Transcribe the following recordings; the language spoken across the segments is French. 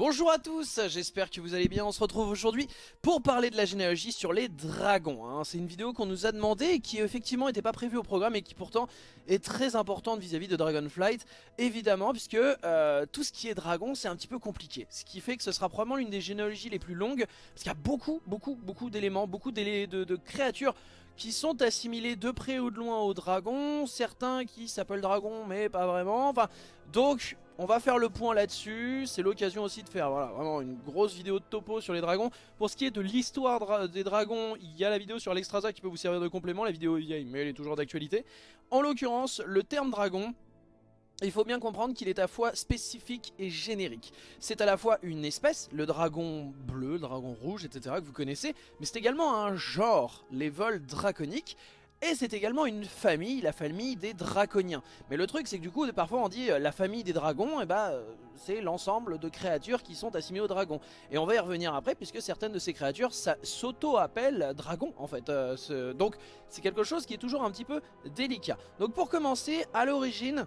Bonjour à tous, j'espère que vous allez bien, on se retrouve aujourd'hui pour parler de la généalogie sur les dragons. Hein. C'est une vidéo qu'on nous a demandé et qui effectivement n'était pas prévue au programme et qui pourtant est très importante vis-à-vis de Dragonflight, évidemment, puisque euh, tout ce qui est dragon c'est un petit peu compliqué. Ce qui fait que ce sera probablement l'une des généalogies les plus longues, parce qu'il y a beaucoup, beaucoup, beaucoup d'éléments, beaucoup de, créatures qui sont assimilés de près ou de loin aux dragons, certains qui s'appellent dragons mais pas vraiment, enfin donc on va faire le point là-dessus, c'est l'occasion aussi de faire vraiment une grosse vidéo de topo sur les dragons. Pour ce qui est de l'histoire des dragons, il y a la vidéo sur l'Extrasa qui peut vous servir de complément, la vidéo est vieille mais elle est toujours d'actualité. En l'occurrence, le terme dragon, il faut bien comprendre qu'il est à la fois spécifique et générique. C'est à la fois une espèce, le dragon bleu, le dragon rouge, etc. que vous connaissez, mais c'est également un genre, les vols draconiques, et c'est également une famille, la famille des draconiens. Mais le truc c'est que du coup parfois on dit euh, la famille des dragons, et bah euh, c'est l'ensemble de créatures qui sont assimilées aux dragons. Et on va y revenir après puisque certaines de ces créatures s'auto-appellent dragons en fait. Euh, donc c'est quelque chose qui est toujours un petit peu délicat. Donc pour commencer, à l'origine,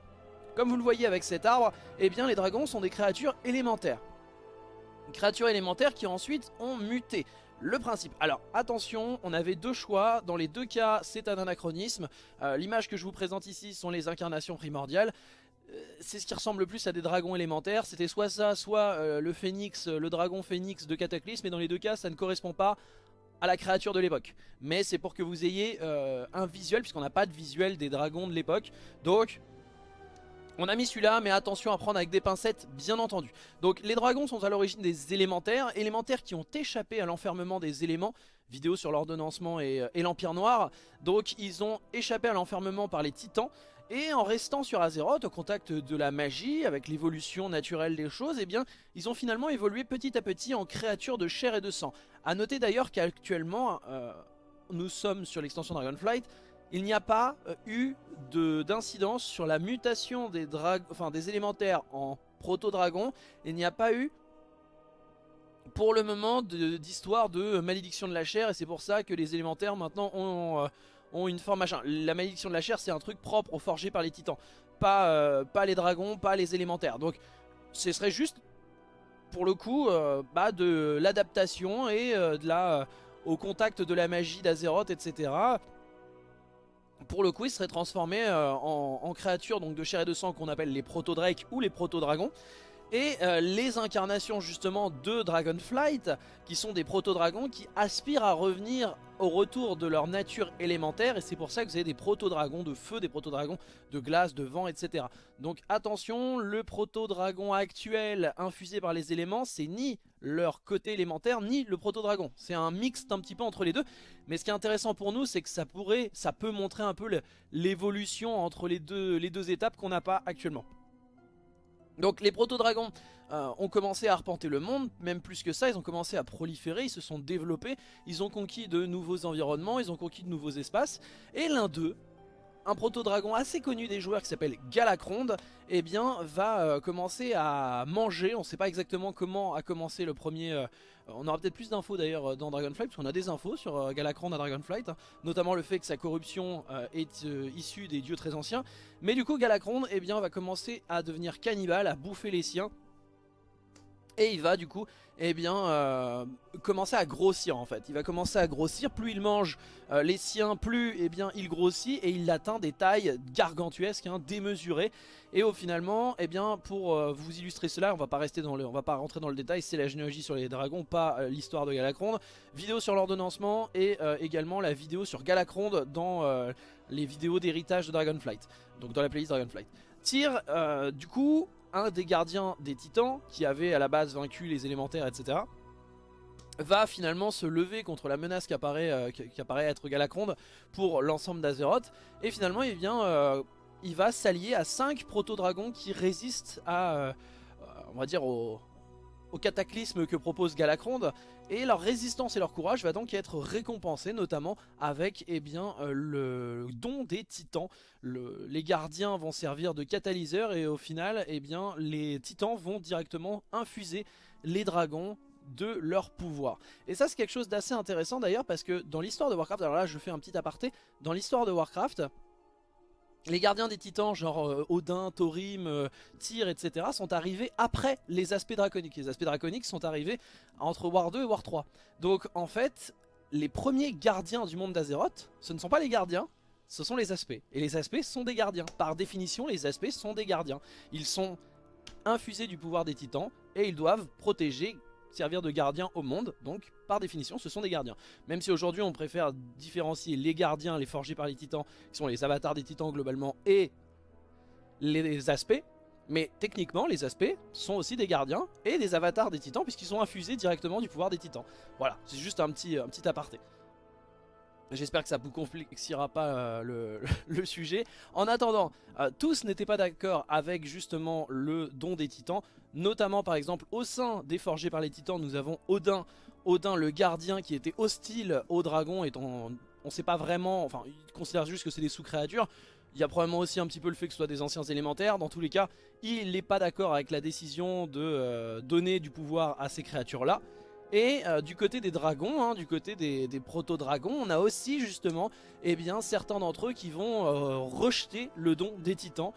comme vous le voyez avec cet arbre, eh bien les dragons sont des créatures élémentaires. Créatures élémentaires qui ensuite ont muté. Le principe, alors attention, on avait deux choix, dans les deux cas c'est un anachronisme, euh, l'image que je vous présente ici sont les incarnations primordiales, euh, c'est ce qui ressemble le plus à des dragons élémentaires, c'était soit ça, soit euh, le phénix, le dragon phénix de Cataclysme, et dans les deux cas ça ne correspond pas à la créature de l'époque. Mais c'est pour que vous ayez un visuel, puisqu'on n'a pas de visuel des dragons de l'époque, donc on a mis celui-là, mais attention à prendre avec des pincettes, bien entendu. Donc les dragons sont à l'origine des élémentaires, élémentaires qui ont échappé à l'enfermement des éléments, vidéo sur l'ordonnancement et, euh, et l'Empire Noir. Donc ils ont échappé à l'enfermement par les titans, et en restant sur Azeroth, au contact de la magie, avec l'évolution naturelle des choses, eh bien, ils ont finalement évolué petit à petit en créatures de chair et de sang. A noter d'ailleurs qu'actuellement, euh, nous sommes sur l'extension Dragonflight, il n'y a pas euh, eu d'incidence sur la mutation des, enfin, des élémentaires en proto-dragon. Il n'y a pas eu pour le moment d'histoire de, malédiction de la chair et c'est pour ça que les élémentaires maintenant ont, euh, une forme machin. La malédiction de la chair c'est un truc propre aux forgés par les titans. Pas, euh, pas les dragons, pas les élémentaires. Donc ce serait juste pour le coup bah, de l'adaptation et de la, au contact de la magie d'Azeroth etc pour le coup il serait transformé euh, en, créature donc de chair et de sang qu'on appelle les proto-drakes ou les proto-dragons et euh, les incarnations justement de Dragonflight qui sont des proto-dragons qui aspirent à revenir au retour de leur nature élémentaire et c'est pour ça que vous avez des proto-dragons de feu, des proto-dragons de glace, de vent, etc. Donc attention, le proto-dragon actuel infusé par les éléments c'est ni leur côté élémentaire ni le proto-dragon. C'est un mix un petit peu entre les deux mais ce qui est intéressant pour nous c'est que ça pourrait, ça peut montrer un peu l'évolution entre les deux, les deux étapes qu'on n'a pas actuellement. Donc les proto-dragons euh, ont commencé à arpenter le monde, même plus que ça, ils ont commencé à proliférer, ils se sont développés, ils ont conquis de nouveaux environnements, ils ont conquis de nouveaux espaces, et l'un d'eux, un proto-dragon assez connu des joueurs qui s'appelle Galacronde, eh va euh, commencer à manger, on ne sait pas exactement comment a commencé le premier, euh, on aura peut-être plus d'infos d'ailleurs dans Dragonflight, parce qu'on a des infos sur euh, à Dragonflight, hein, notamment le fait que sa corruption est issue des dieux très anciens, mais du coup Galacronde eh va commencer à devenir cannibale, à bouffer les siens, et il va du coup eh bien, euh, commencer à grossir en fait. Il va commencer à grossir, plus il mange euh, les siens, plus eh bien, il grossit et il atteint des tailles gargantuesques, hein, démesurées. Et au finalement, eh bien, pour euh, vous illustrer cela, on va pas rester dans le, va pas rentrer dans le détail, c'est la généalogie sur les dragons, pas l'histoire de Galacronde. Vidéo sur l'ordonnancement et également la vidéo sur Galacronde dans les vidéos d'héritage de Dragonflight, donc dans la playlist Dragonflight. Tire, du coup, un des gardiens des titans, qui avait à la base vaincu les élémentaires, etc., va finalement se lever contre la menace qui apparaît, euh, être Galacronde pour l'ensemble d'Azeroth. Et finalement, il, vient, euh, il va s'allier à 5 proto-dragons qui résistent à, euh, au, au cataclysme que propose Galacronde et leur résistance et leur courage va donc être récompensé notamment avec eh bien, euh, le don des titans. les gardiens vont servir de catalyseur et au final eh bien, les titans vont directement infuser les dragons de leur pouvoir. Et ça c'est quelque chose d'assez intéressant d'ailleurs parce que dans l'histoire de Warcraft, alors là je fais un petit aparté, dans l'histoire de Warcraft, les gardiens des titans, genre euh, Odin, Thorim, euh, Tyr, etc. sont arrivés après les aspects draconiques. Les aspects draconiques sont arrivés entre War 2 et War 3. Donc en fait, les premiers gardiens du monde d'Azeroth, ce ne sont pas les gardiens, ce sont les aspects. Et les aspects sont des gardiens. Par définition, les aspects sont des gardiens. Ils sont infusés du pouvoir des titans et ils doivent protéger, servir de gardiens au monde. Donc par définition ce sont des gardiens. Même si aujourd'hui on préfère différencier les gardiens, les forgés par les titans, qui sont les avatars des titans globalement, et les aspects. Mais techniquement les aspects sont aussi des gardiens et des avatars des titans puisqu'ils sont infusés directement du pouvoir des titans. Voilà, c'est juste un petit, un petit aparté. J'espère que ça vous complexiera pas euh, le, sujet. En attendant, euh, tous n'étaient pas d'accord avec justement le don des titans. Notamment par exemple au sein des forgés par les titans, nous avons Odin. Odin le gardien qui était hostile aux dragons étant... On sait pas vraiment, enfin il considère juste que c'est des sous-créatures. Il y a probablement aussi un petit peu le fait que ce soit des anciens élémentaires. Dans tous les cas, il n'est pas d'accord avec la décision de euh, donner du pouvoir à ces créatures-là. Et euh, du côté des dragons, hein, du côté des, proto-dragons, on a aussi justement eh bien, certains d'entre eux qui vont euh, rejeter le don des titans.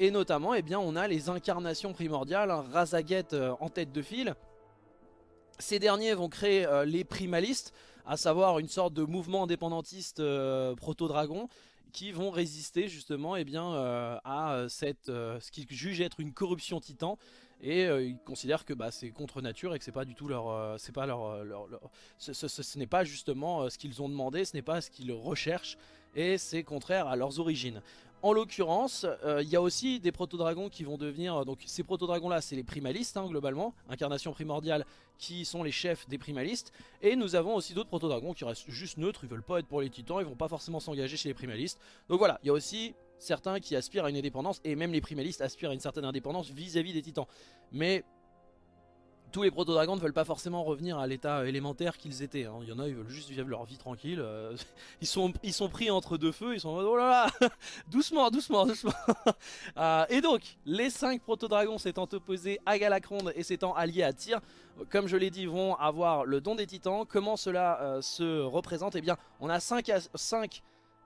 Et notamment, eh on a les incarnations primordiales, hein, euh, en tête de file. Ces derniers vont créer les primalistes, à savoir une sorte de mouvement indépendantiste proto-dragon, qui vont résister justement eh à ce qu'ils jugent être une corruption titan et euh, ils considèrent que bah, c'est contre nature et que c'est pas du tout euh, euh, leur, ce, n'est pas justement ce qu'ils ont demandé, ce n'est pas ce qu'ils recherchent et c'est contraire à leurs origines. En l'occurrence, il y a aussi des proto-dragons qui vont devenir... Donc ces proto-dragons là, c'est les primalistes hein, globalement, incarnation primordiale qui sont les chefs des primalistes. Et nous avons aussi d'autres proto-dragons qui restent juste neutres, ils veulent pas être pour les titans, ils vont pas forcément s'engager chez les primalistes. Donc voilà, il y a aussi certains qui aspirent à une indépendance, et même les primalistes aspirent à une certaine indépendance vis-à-vis des titans. Mais tous les proto-dragons ne veulent pas forcément revenir à l'état élémentaire qu'ils étaient. Hein. Il y en a, ils veulent juste vivre leur vie tranquille. Euh, ils, sont, pris entre deux feux, ils sont oh là là, doucement, doucement, doucement. Euh, et donc, les 5 proto-dragons s'étant opposés à Galacronde et s'étant alliés à Tyr, comme je l'ai dit, vont avoir le don des titans. Comment cela euh, se représente? Eh bien, on a 5, 5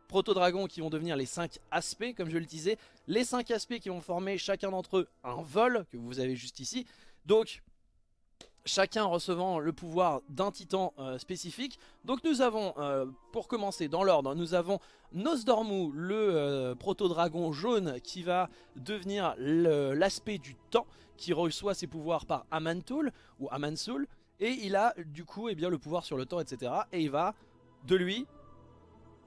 proto-dragons qui vont devenir les 5 aspects, comme je le disais. Les 5 aspects qui vont former chacun d'entre eux un vol, que vous avez juste ici. Donc, chacun recevant le pouvoir d'un titan euh, spécifique. Donc nous avons, euh, pour commencer dans l'ordre, nous avons Nosdormu, le euh, proto-dragon jaune qui va devenir l'aspect du temps, qui reçoit ses pouvoirs par Amantul, ou Amansul, et il a du coup eh bien, le pouvoir sur le temps, etc. Et il va, de lui,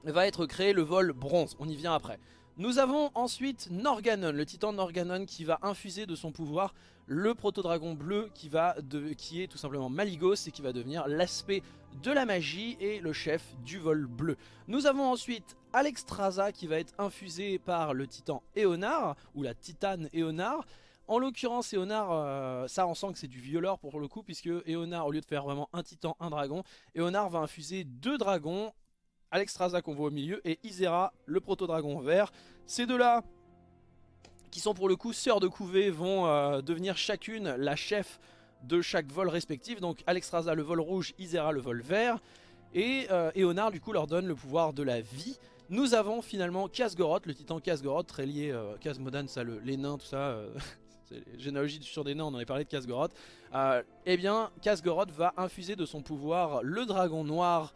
va être créé le vol bronze, on y vient après. Nous avons ensuite Norganon, le titan Norganon qui va infuser de son pouvoir le proto-dragon bleu qui, va qui est tout simplement Maligos et qui va devenir l'aspect de la magie et le chef du vol bleu. Nous avons ensuite Alexstrasza qui va être infusé par le titan Eonar, ou la titane Eonar. En l'occurrence, Eonar, euh, ça on sent que c'est du violeur pour le coup, puisque Eonar, au lieu de faire vraiment un titan, un dragon, Eonar va infuser deux dragons, Alexstrasza qu'on voit au milieu et Isera, le proto-dragon vert. Ces deux-là, qui sont pour le coup sœurs de couvée, vont euh, devenir chacune la chef de chaque vol respectif. Donc Alexstrasza le vol rouge, Isera le vol vert. Et euh, du coup leur donne le pouvoir de la vie. Nous avons finalement Kasgoroth, le titan Kasgoroth, très lié, euh, Kasmodan, ça, le, les nains, tout ça, euh, généalogie sur des nains, on en avait parlé de Kasgoroth. eh bien, Kasgoroth va infuser de son pouvoir le dragon noir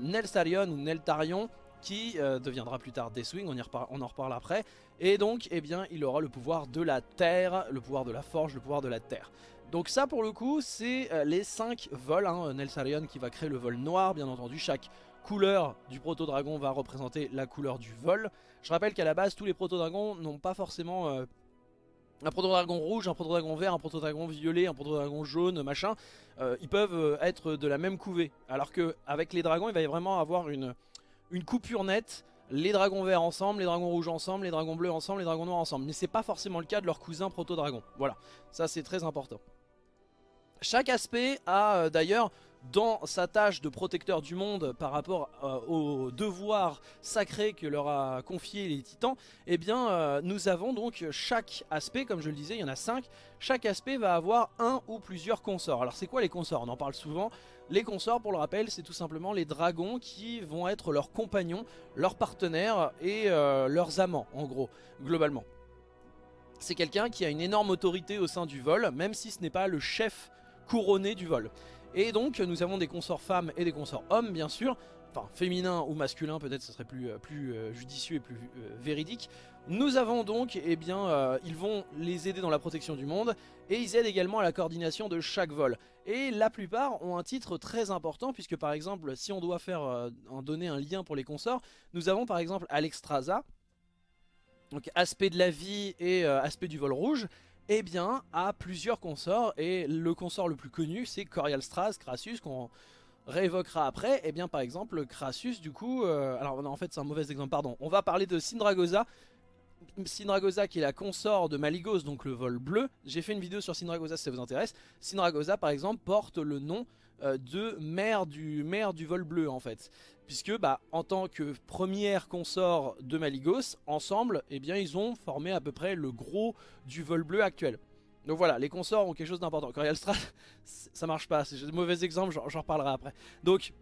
Nelsarion ou Neltarion qui euh, deviendra plus tard Deathwing, on, on en reparle après. Et donc, eh bien, il aura le pouvoir de la terre, le pouvoir de la forge, le pouvoir de la terre. Donc ça, pour le coup, c'est euh, les 5 vols. Hein. Nelsarion qui va créer le vol noir, bien entendu. Chaque couleur du proto-dragon va représenter la couleur du vol. Je rappelle qu'à la base, tous les proto-dragons n'ont pas forcément... Euh, un proto-dragon rouge, un proto-dragon vert, un proto-dragon violet, un proto-dragon jaune, machin, ils peuvent être de la même couvée. Alors qu'avec les dragons, il va vraiment avoir une, une coupure nette, les dragons verts ensemble, les dragons rouges ensemble, les dragons bleus ensemble, les dragons noirs ensemble. Mais c'est pas forcément le cas de leur cousin proto-dragon. Voilà, ça c'est très important. Chaque aspect a euh, d'ailleurs dans sa tâche de protecteur du monde par rapport euh, au devoir sacré que leur a confié les titans, eh bien euh, nous avons donc chaque aspect, comme je le disais, il y en a 5, chaque aspect va avoir un ou plusieurs consorts. Alors c'est quoi les consorts? On en parle souvent, Les consorts, pour le rappel, c'est tout simplement les dragons qui vont être leurs compagnons, leurs partenaires et euh, leurs amants, en gros, globalement. C'est quelqu'un qui a une énorme autorité au sein du vol, même si ce n'est pas le chef couronné du vol. Et donc, nous avons des consorts femmes et des consorts hommes, bien sûr, enfin féminin ou masculin peut-être ce serait plus, euh, euh, judicieux et plus véridique. Nous avons donc, eh bien, ils vont les aider dans la protection du monde et ils aident également à la coordination de chaque vol. Et la plupart ont un titre très important puisque par exemple si on doit faire en donner un lien pour les consorts, nous avons par exemple Alexstrasza, donc aspect de la vie et aspect du vol rouge, eh bien, a plusieurs consorts, et le consort le plus connu, c'est Corial Stras, Crassus, qu'on réévoquera après, et eh bien par exemple Crassus du coup, euh, alors en fait c'est un mauvais exemple, pardon, on va parler de Syndragosa, Syndragosa qui est la consort de Maligos, donc le vol bleu, j'ai fait une vidéo sur Syndragosa si ça vous intéresse, Syndragosa par exemple porte le nom euh, de mère du, mère du vol bleu en fait, puisque bah, en tant que première consort de Maligos, ensemble, eh bien ils ont formé à peu près le gros du vol bleu actuel. Donc voilà, les consorts ont quelque chose d'important. Corial Strat, ça marche pas, c'est un mauvais exemple, j'en reparlerai après. Donc,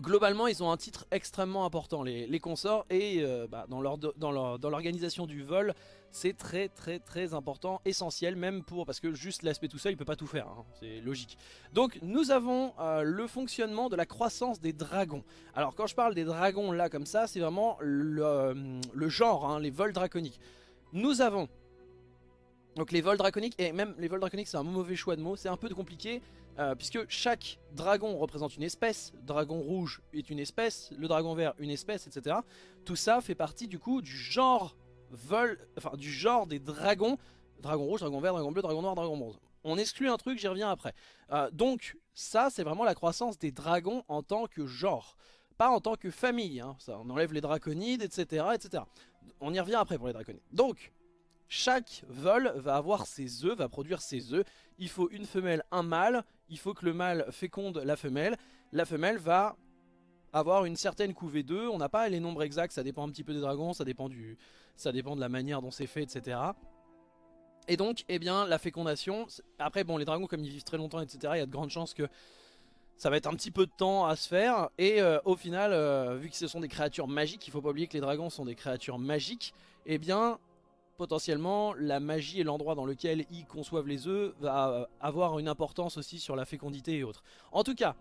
globalement, ils ont un titre extrêmement important, les, consorts, et euh, bah, dans l'organisation du vol, c'est très très très important, essentiel, même pour, parce que juste l'aspect tout seul, il peut pas tout faire, hein, c'est logique. Donc, nous avons euh, le fonctionnement de la croissance des dragons. Alors, quand je parle des dragons là, comme ça, c'est vraiment le, euh, genre, hein, les vols draconiques. Nous avons donc les vols draconiques, et même les vols draconiques c'est un mauvais choix de mots, c'est un peu compliqué euh, puisque chaque dragon représente une espèce, dragon rouge est une espèce, le dragon vert une espèce, etc. Tout ça fait partie du coup du genre vol, enfin du genre des dragons, dragon rouge, dragon vert, dragon bleu, dragon noir, dragon bronze. On exclut un truc, j'y reviens après. Euh, donc ça c'est vraiment la croissance des dragons en tant que genre, pas en tant que famille, hein. ça, on enlève les draconides, etc., etc. On y revient après pour les draconides. Donc chaque vol va avoir ses œufs, va produire ses œufs. Il faut une femelle, un mâle. Il faut que le mâle féconde la femelle. La femelle va avoir une certaine couvée d'œufs. On n'a pas les nombres exacts, ça dépend un petit peu des dragons, ça dépend, du, ça dépend de la manière dont c'est fait, etc. Et donc, eh bien, la fécondation... Après, bon, les dragons, comme ils vivent très longtemps, etc., il y a de grandes chances que ça va être un petit peu de temps à se faire. Et euh, au final, euh, vu que ce sont des créatures magiques, il faut pas oublier que les dragons sont des créatures magiques, eh bien, potentiellement la magie et l'endroit dans lequel ils conçoivent les œufs va avoir une importance aussi sur la fécondité et autres. En tout cas,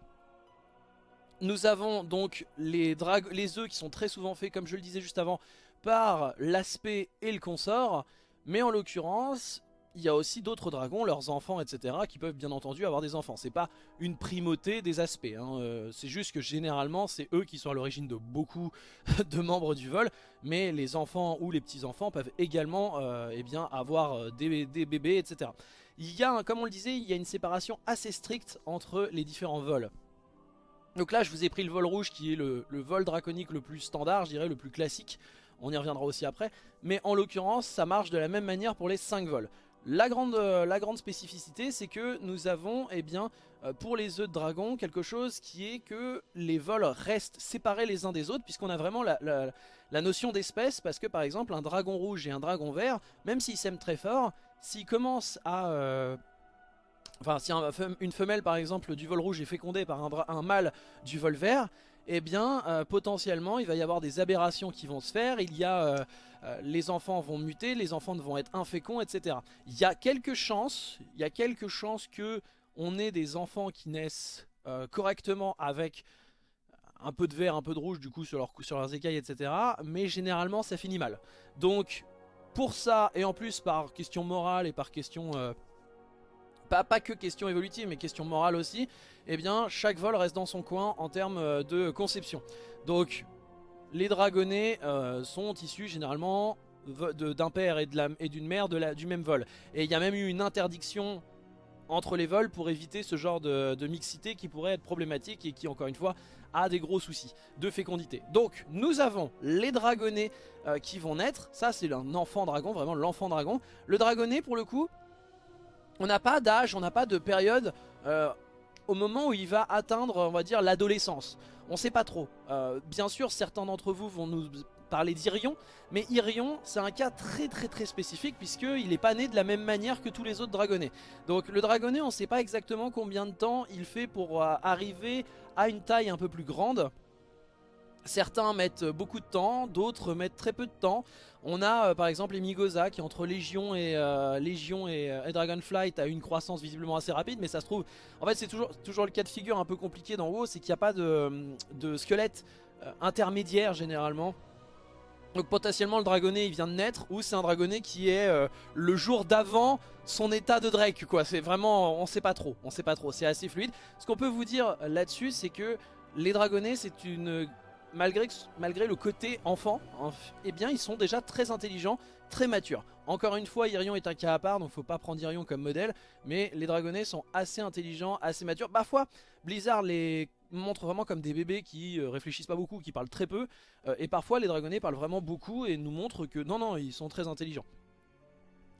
nous avons donc les, les œufs qui sont très souvent faits, comme je le disais juste avant, par l'aspect et le consort. Mais en l'occurrence, il y a aussi d'autres dragons, leurs enfants, etc. qui peuvent bien entendu avoir des enfants. C'est pas une primauté des aspects, hein. euh, c'est juste que généralement c'est eux qui sont à l'origine de beaucoup de membres du vol, mais les enfants ou les petits-enfants peuvent également euh, eh bien, avoir euh, des, bébés, etc. Il y a, comme on le disait, il y a une séparation assez stricte entre les différents vols. Donc là je vous ai pris le vol rouge qui est le, le vol draconique le plus standard, je dirais le plus classique, on y reviendra aussi après, mais en l'occurrence ça marche de la même manière pour les 5 vols. La grande, euh, la grande spécificité, c'est que nous avons, eh bien, euh, pour les œufs de dragon, quelque chose qui est que les vols restent séparés les uns des autres, puisqu'on a vraiment la, notion d'espèce, parce que par exemple, un dragon rouge et un dragon vert, même s'ils s'aiment très fort, s'ils commencent à... Euh, enfin, si une femelle, par exemple, du vol rouge est fécondée par un, mâle du vol vert, eh bien, potentiellement, il va y avoir des aberrations qui vont se faire, il y a les enfants vont muter, les enfants vont être inféconds, etc. Il y a quelques chances, il y a quelques chances que on ait des enfants qui naissent euh, correctement avec un peu de vert, un peu de rouge du coup sur leurs écailles, etc. Mais généralement ça finit mal. Donc pour ça, et en plus par question morale et par question... Euh, pas, pas, que question évolutive mais question morale aussi, eh bien chaque vol reste dans son coin en termes de conception. Donc les dragonnets euh, sont issus généralement d'un père et d'une mère du même vol. Et il y a même eu une interdiction entre les vols pour éviter ce genre de, mixité qui pourrait être problématique et qui encore une fois a des gros soucis de fécondité. Donc nous avons les dragonnets euh, qui vont naître, ça c'est un enfant dragon, vraiment l'enfant dragon. Le dragonnet pour le coup, on n'a pas d'âge, on n'a pas de période euh, au moment où il va atteindre on va dire l'adolescence. On sait pas trop. Euh, bien sûr, certains d'entre vous vont nous parler d'Irion, mais Irion c'est un cas très très très spécifique puisqu'il n'est pas né de la même manière que tous les autres dragonnets. Donc le dragonnet on ne sait pas exactement combien de temps il fait pour euh, arriver à une taille un peu plus grande. Certains mettent beaucoup de temps, d'autres mettent très peu de temps. On a euh, par exemple Emigosa qui entre Légion et, euh, Légion Dragonflight a une croissance visiblement assez rapide mais ça se trouve, en fait c'est toujours, le cas de figure un peu compliqué dans WoW, c'est qu'il n'y a pas de, squelette intermédiaire généralement donc potentiellement le dragonnet il vient de naître ou c'est un dragonnet qui est euh, le jour d'avant son état de Drake quoi. C'est vraiment, on sait pas trop, on sait pas trop, c'est assez fluide. Ce qu'on peut vous dire là-dessus c'est que les dragonnets c'est une... Malgré, le côté enfant, eh bien ils sont déjà très intelligents, très matures. Encore une fois, Irion est un cas à part, donc faut pas prendre Irion comme modèle, mais les dragonnets sont assez intelligents, assez matures. Parfois, Blizzard les montre vraiment comme des bébés qui euh, réfléchissent pas beaucoup, qui parlent très peu. Euh, et parfois les dragonnets parlent vraiment beaucoup et nous montrent que non, non, ils sont très intelligents.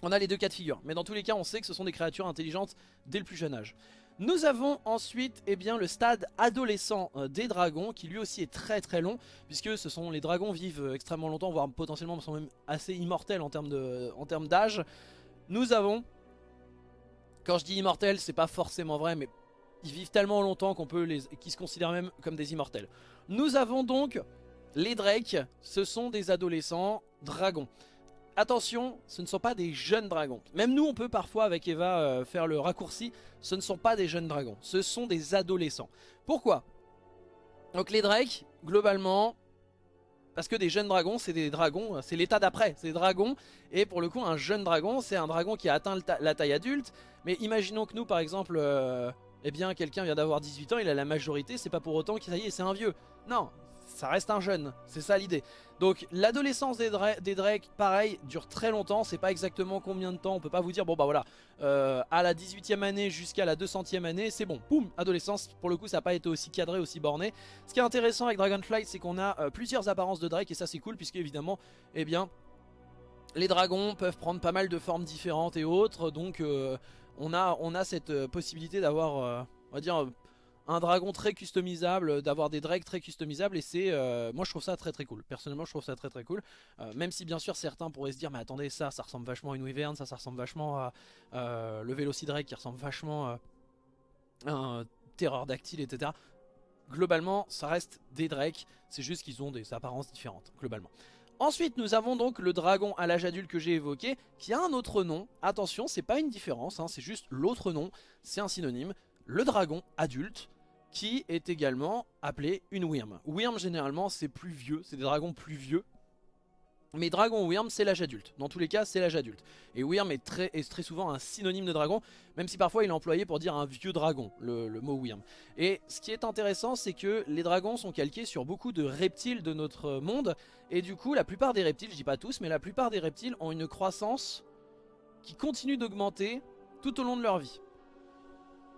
On a les deux cas de figure, mais dans tous les cas on sait que ce sont des créatures intelligentes dès le plus jeune âge. Nous avons ensuite eh bien, le stade adolescent euh, des dragons qui lui aussi est très très long puisque ce sont les dragons vivent extrêmement longtemps voire potentiellement sont même assez immortels en termes d'âge. Nous avons, quand je dis immortel c'est pas forcément vrai mais ils vivent tellement longtemps qu'on peut les, qu'ils se considèrent même comme des immortels. Nous avons donc les Drake, ce sont des adolescents dragons. Attention, ce ne sont pas des jeunes dragons. Même nous, on peut parfois avec Eva euh, faire le raccourci. Ce ne sont pas des jeunes dragons, ce sont des adolescents. Pourquoi? Donc les Drake, globalement, parce que des jeunes dragons, c'est des dragons, c'est l'état d'après, c'est des dragons. Et pour le coup, un jeune dragon, c'est un dragon qui a atteint la taille adulte. Mais imaginons que nous, par exemple, euh, eh bien quelqu'un vient d'avoir 18 ans, il a la majorité, c'est pas pour autant que ça y est, c'est un vieux. Non, ça reste un jeune, c'est ça l'idée. Donc l'adolescence des, Drake, pareil, dure très longtemps, c'est pas exactement combien de temps, on peut pas vous dire, bon bah voilà, euh, à la 18e année jusqu'à la 200e année, c'est bon, boum, adolescence, pour le coup ça n'a pas été aussi cadré, aussi borné. Ce qui est intéressant avec Dragonflight, c'est qu'on a euh, plusieurs apparences de Drake, et ça c'est cool, puisque évidemment, eh bien, les dragons peuvent prendre pas mal de formes différentes et autres, donc... Euh, on a, on a cette possibilité d'avoir, on va dire, un dragon très customisable, d'avoir des drakes très customisables et c'est, euh, moi je trouve ça très très cool. Personnellement je trouve ça très très cool. même si bien sûr certains pourraient se dire mais attendez ça, ça ressemble vachement à une wyvern, ça ça ressemble vachement à le Velocidrake qui ressemble vachement à un terreur dactyle etc. Globalement ça reste des drakes, c'est juste qu'ils ont des apparences différentes globalement. Ensuite, nous avons donc le dragon à l'âge adulte que j'ai évoqué, qui a un autre nom. Attention, c'est pas une différence, hein, c'est juste l'autre nom, c'est un synonyme. Le dragon adulte, qui est également appelé une Wyrm. Wyrm, généralement, c'est plus vieux, c'est des dragons plus vieux, mais dragon Wyrm c'est l'âge adulte, dans tous les cas c'est l'âge adulte. Et Wyrm est très, est très souvent un synonyme de dragon, même si parfois il est employé pour dire un vieux dragon, le, mot Wyrm. Et ce qui est intéressant c'est que les dragons sont calqués sur beaucoup de reptiles de notre monde, et du coup la plupart des reptiles, je dis pas tous, mais la plupart des reptiles ont une croissance qui continue d'augmenter tout au long de leur vie.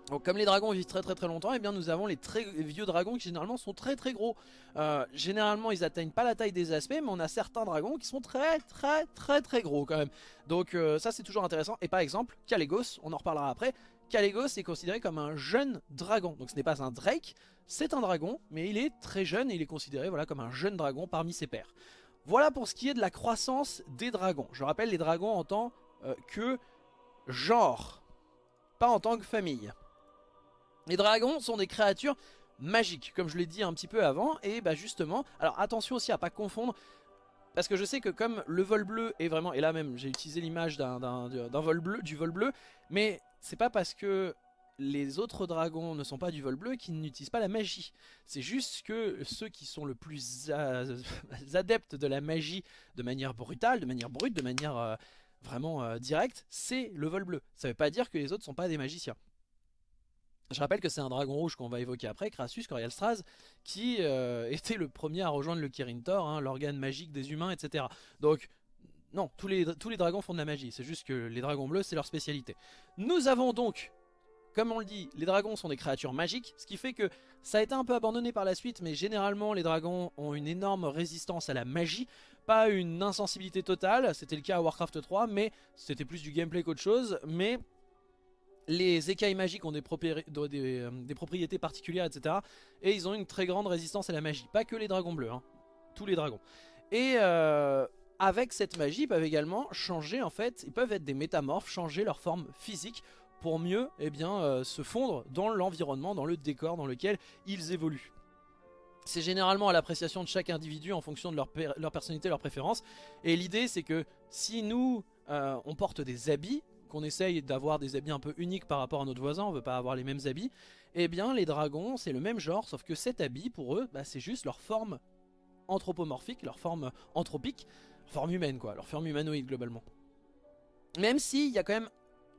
Donc comme les dragons vivent très très très longtemps, et eh bien nous avons les très vieux dragons qui généralement sont très très gros. Euh, généralement ils atteignent pas la taille des aspects, mais on a certains dragons qui sont très très très très gros quand même. Donc euh, ça c'est toujours intéressant. Et par exemple, Calegos, on en reparlera après, Calegos est considéré comme un jeune dragon. Donc ce n'est pas un Drake, c'est un dragon, mais il est très jeune et il est considéré voilà, comme un jeune dragon parmi ses pairs. Voilà pour ce qui est de la croissance des dragons. Je rappelle les dragons en tant euh, que genre, pas en tant que famille. Les dragons sont des créatures magiques, comme je l'ai dit un petit peu avant. Et bah justement, alors attention aussi à pas confondre, parce que je sais que comme le vol bleu est vraiment, et là même j'ai utilisé l'image d'un vol bleu, du vol bleu, mais c'est pas parce que les autres dragons ne sont pas du vol bleu qu'ils n'utilisent pas la magie. C'est juste que ceux qui sont le plus adeptes de la magie de manière brutale, de manière brute, de manière euh, vraiment euh, directe, c'est le vol bleu. Ça veut pas dire que les autres sont pas des magiciens. Je rappelle que c'est un dragon rouge qu'on va évoquer après, Crassus Corialstraz, qui euh, était le premier à rejoindre le Kirin Tor, hein, l'organe magique des humains, etc. Donc, non, tous les, dragons font de la magie, c'est juste que les dragons bleus, c'est leur spécialité. Nous avons donc, comme on le dit, les dragons sont des créatures magiques, ce qui fait que ça a été un peu abandonné par la suite, mais généralement les dragons ont une énorme résistance à la magie, pas une insensibilité totale, c'était le cas à Warcraft 3, mais c'était plus du gameplay qu'autre chose, mais les écailles magiques ont euh, des, propriétés particulières, etc. Et ils ont une très grande résistance à la magie. Pas que les dragons bleus, hein. tous les dragons. Et euh, avec cette magie, ils peuvent également changer en fait, ils peuvent être des métamorphes, changer leur forme physique pour mieux eh euh, se fondre dans l'environnement, dans le décor dans lequel ils évoluent. C'est généralement à l'appréciation de chaque individu en fonction de leur, personnalité, leur préférence. Et l'idée c'est que si nous, euh, on porte des habits, qu'on essaye d'avoir des habits un peu uniques par rapport à notre voisin, on veut pas avoir les mêmes habits, eh bien les dragons c'est le même genre, sauf que cet habit pour eux, bah, c'est juste leur forme anthropomorphique, leur forme anthropique, leur forme humaine quoi, leur forme humanoïde globalement. Même s'il y a quand même,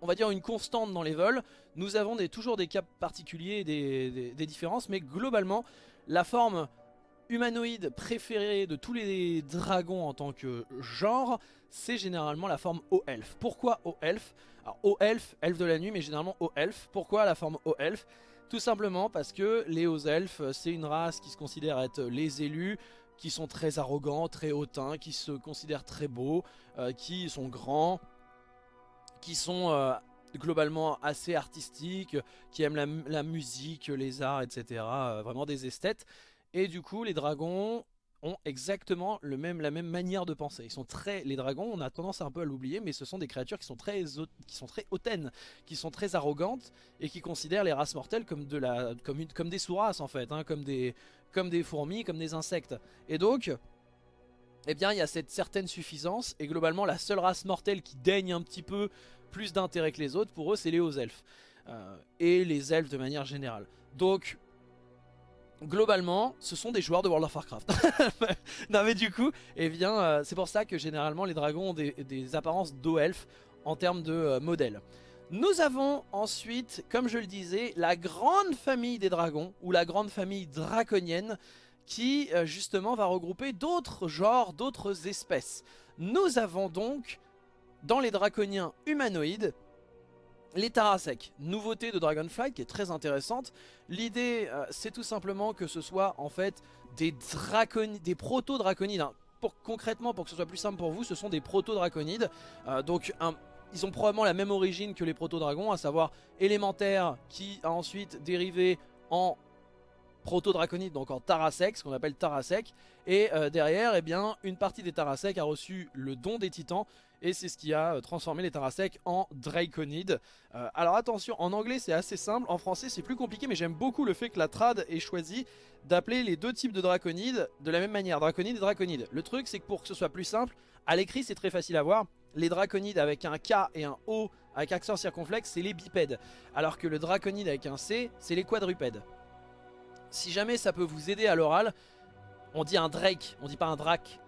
on va dire, une constante dans les vols, nous avons toujours des cas particuliers, des différences, mais globalement, la forme humanoïde préférée de tous les dragons en tant que genre, c'est généralement la forme haut-elfe. Pourquoi haut-elfe Alors haut-elfe, elfe de la nuit, mais généralement haut-elfe. Pourquoi la forme haut-elfe Tout simplement parce que les hauts-elfes, c'est une race qui se considère être les élus, qui sont très arrogants, très hautains, qui se considèrent très beaux, euh, qui sont grands, qui sont euh, globalement assez artistiques, qui aiment la, musique, les arts, etc. Euh, vraiment des esthètes. Et du coup, les dragons ont exactement le même, la même manière de penser. Ils sont très, les dragons, on a tendance un peu à l'oublier, mais ce sont des créatures qui sont très, qui sont très hautaines, qui sont très arrogantes et qui considèrent les races mortelles comme de la, comme une, comme des sous-races en fait, hein, comme des, comme des fourmis, comme des insectes. Et donc, eh bien, il y a cette certaine suffisance et globalement, la seule race mortelle qui daigne un petit peu plus d'intérêt que les autres, pour eux, c'est les hauts elfes euh, et les elfes de manière générale. Donc globalement, ce sont des joueurs de World of Warcraft. non mais du coup, eh bien, euh, c'est pour ça que généralement les dragons ont des, apparences d'eau-elfe en termes de euh, modèle. Nous avons ensuite, comme je le disais, la grande famille des dragons, ou la grande famille draconienne, qui euh, justement va regrouper d'autres genres, d'autres espèces. Nous avons donc, dans les draconiens humanoïdes, les Tarasek, nouveauté de Dragonflight qui est très intéressante. L'idée, euh, c'est tout simplement que ce soit en fait des, des proto-draconides. Hein. Concrètement, pour que ce soit plus simple pour vous, ce sont des proto-draconides. Euh, donc, ils ont probablement la même origine que les proto-dragons, à savoir élémentaire qui a ensuite dérivé en proto-draconides, donc en Tarasek, ce qu'on appelle Tarasek. Et euh, derrière, eh bien, une partie des Tarasek a reçu le don des titans, et c'est ce qui a euh, transformé les Tarasek en Draconides. Euh, alors attention, en anglais c'est assez simple, en français c'est plus compliqué, mais j'aime beaucoup le fait que la trad ait choisi d'appeler les deux types de Draconides de la même manière, Draconide et Draconide. Le truc c'est que pour que ce soit plus simple, à l'écrit c'est très facile à voir, les Draconides avec un K et un O avec accent circonflexe c'est les bipèdes, alors que le Draconide avec un C c'est les quadrupèdes. Si jamais ça peut vous aider à l'oral, on dit un Drake, on dit pas un Drac.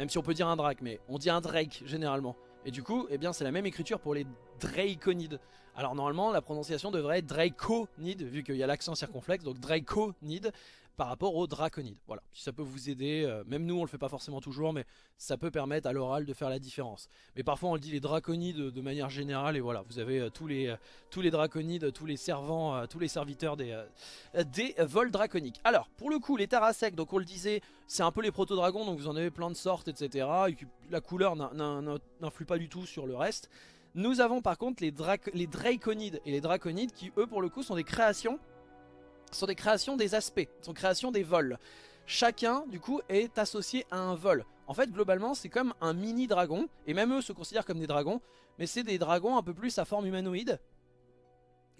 Même si on peut dire un Drake, mais on dit un Drake généralement. Et du coup, eh bien, c'est la même écriture pour les Draconides. Alors normalement, la prononciation devrait être Draconide, vu qu'il y a l'accent circonflexe, donc Draconide par rapport aux draconides. Voilà, si ça peut vous aider, euh, même nous on le fait pas forcément toujours, mais ça peut permettre à l'oral de faire la différence. Mais parfois on le dit les draconides de manière générale, et voilà, vous avez euh, tous, les, euh, tous les draconides, tous les servants, tous les serviteurs des, des vols draconiques. Alors, pour le coup, les Tarasek, donc on le disait, c'est un peu les proto-dragons, donc vous en avez plein de sortes, etc. la couleur n'influe pas du tout sur le reste. Nous avons par contre les, les Draconides et les Draconides qui eux pour le coup sont des créations sont des créations des aspects, sont créations des vols. Chacun, du coup, est associé à un vol. En fait, globalement, c'est comme un mini dragon, et même eux se considèrent comme des dragons, mais c'est des dragons un peu plus à forme humanoïde,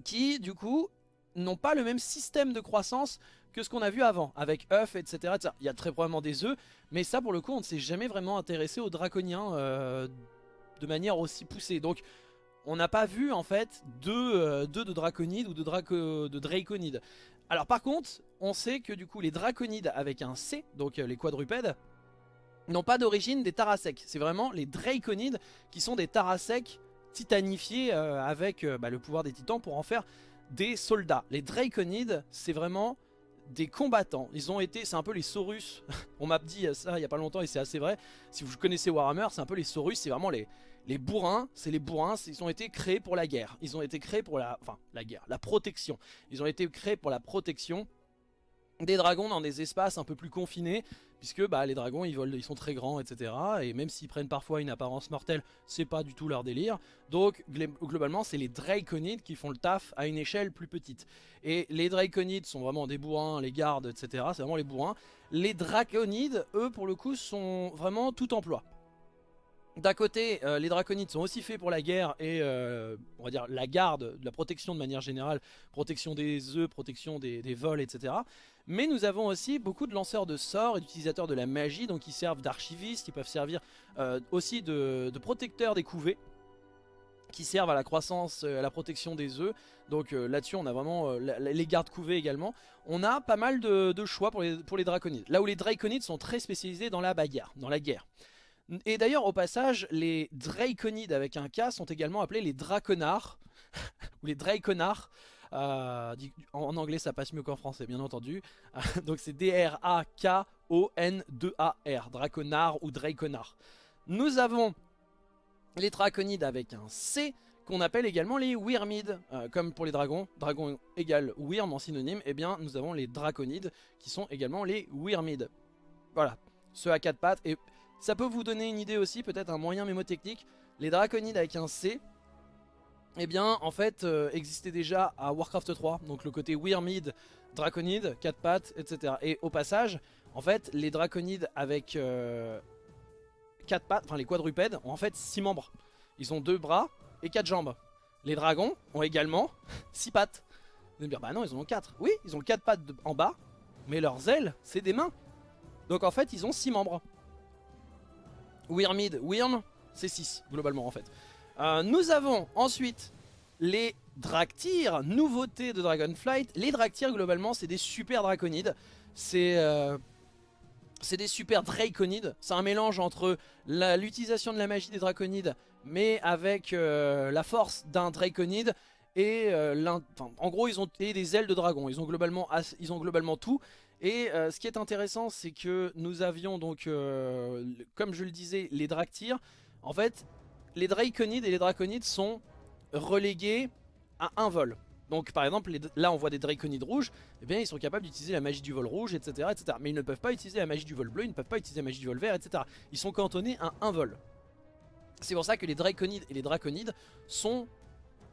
qui, du coup, n'ont pas le même système de croissance que ce qu'on a vu avant, avec œufs, etc., Il y a très probablement des œufs, mais ça, pour le coup, on ne s'est jamais vraiment intéressé aux draconiens euh, de manière aussi poussée. Donc, on n'a pas vu, en fait, deux, euh, de draconides ou de, draco, de draconides. Alors par contre, on sait que du coup les draconides avec un C, donc euh, les quadrupèdes, n'ont pas d'origine des Tarasek. C'est vraiment les draconides qui sont des Tarasek titanifiés euh, avec euh, bah, le pouvoir des titans pour en faire des soldats. Les draconides, c'est vraiment des combattants. Ils ont été, c'est un peu les Saurus. On m'a dit ça il y a pas longtemps et c'est assez vrai. Si vous connaissez Warhammer, c'est un peu les Saurus, c'est vraiment les, les bourrins, c'est les bourrins, ils ont été créés pour la guerre. Ils ont été créés pour la... Enfin, la guerre, la protection. Ils ont été créés pour la protection des dragons dans des espaces un peu plus confinés, puisque bah, les dragons ils, volent, ils sont très grands, etc. Et même s'ils prennent parfois une apparence mortelle, c'est pas du tout leur délire. Donc globalement, c'est les Draconides qui font le taf à une échelle plus petite. Et les Draconides sont vraiment des bourrins, les gardes, etc. C'est vraiment les bourrins. Les Draconides, eux, pour le coup, sont vraiment tout emploi. D'un côté, euh, les draconides sont aussi faits pour la guerre et euh, on va dire la garde, la protection de manière générale, protection des œufs, protection des, vols, etc. Mais nous avons aussi beaucoup de lanceurs de sorts et d'utilisateurs de la magie, donc qui servent d'archivistes, qui peuvent servir euh, aussi de, protecteurs des couvées, qui servent à la croissance, à la protection des œufs. Donc là-dessus, on a vraiment les gardes couvées également. On a pas mal de, choix pour les draconides. Là où les draconides sont très spécialisés dans la bagarre, dans la guerre. Et d'ailleurs, au passage, les Draconides avec un K sont également appelés les Draconards, ou les Draconards. Euh, en anglais, ça passe mieux qu'en français, bien entendu. donc c'est D-R-A-K-O-N-2-A-R, Draconard ou Draconard. Nous avons les Draconides avec un C, qu'on appelle également les Wyrmides, euh, comme pour les dragons, dragon égale Wyrm en synonyme, eh bien nous avons les Draconides, qui sont également les Wyrmides. Voilà, ceux à quatre pattes, et ça peut vous donner une idée aussi, peut-être un moyen mémotechnique. Les draconides avec un C, eh bien en fait euh, existait déjà à Warcraft 3. Donc le côté Wyrmid, draconide, 4 pattes, etc. Et au passage, en fait les draconides avec 4 euh, pattes, enfin les quadrupèdes, ont en fait 6 membres. Ils ont 2 bras et 4 jambes. Les dragons ont également 6 pattes. Vous allez me dire, bah non, ils en ont 4. Oui, ils ont 4 pattes en bas, mais leurs ailes, c'est des mains. Donc en fait, ils ont 6 membres. Wyrmid, Wyrm, c'est 6 globalement en fait. Euh, nous avons ensuite les Draktyr, nouveauté de Dragonflight. Les Draktyr globalement c'est des super draconides. C'est euh, des super draconides. C'est un mélange entre l'utilisation de la magie des draconides mais avec euh, la force d'un draconide et en gros ils ont des ailes de dragon. Ils ont globalement, ils ont globalement tout. Et euh, ce qui est intéressant, c'est que nous avions donc, euh, comme je le disais, les Draktyr. En fait, les Draconides et les Draconides sont relégués à un vol. Donc par exemple, là on voit des Draconides rouges, eh bien ils sont capables d'utiliser la magie du vol rouge, etc., etc. Mais ils ne peuvent pas utiliser la magie du vol bleu, ils ne peuvent pas utiliser la magie du vol vert, etc. Ils sont cantonnés à un vol. C'est pour ça que les Draconides et les Draconides sont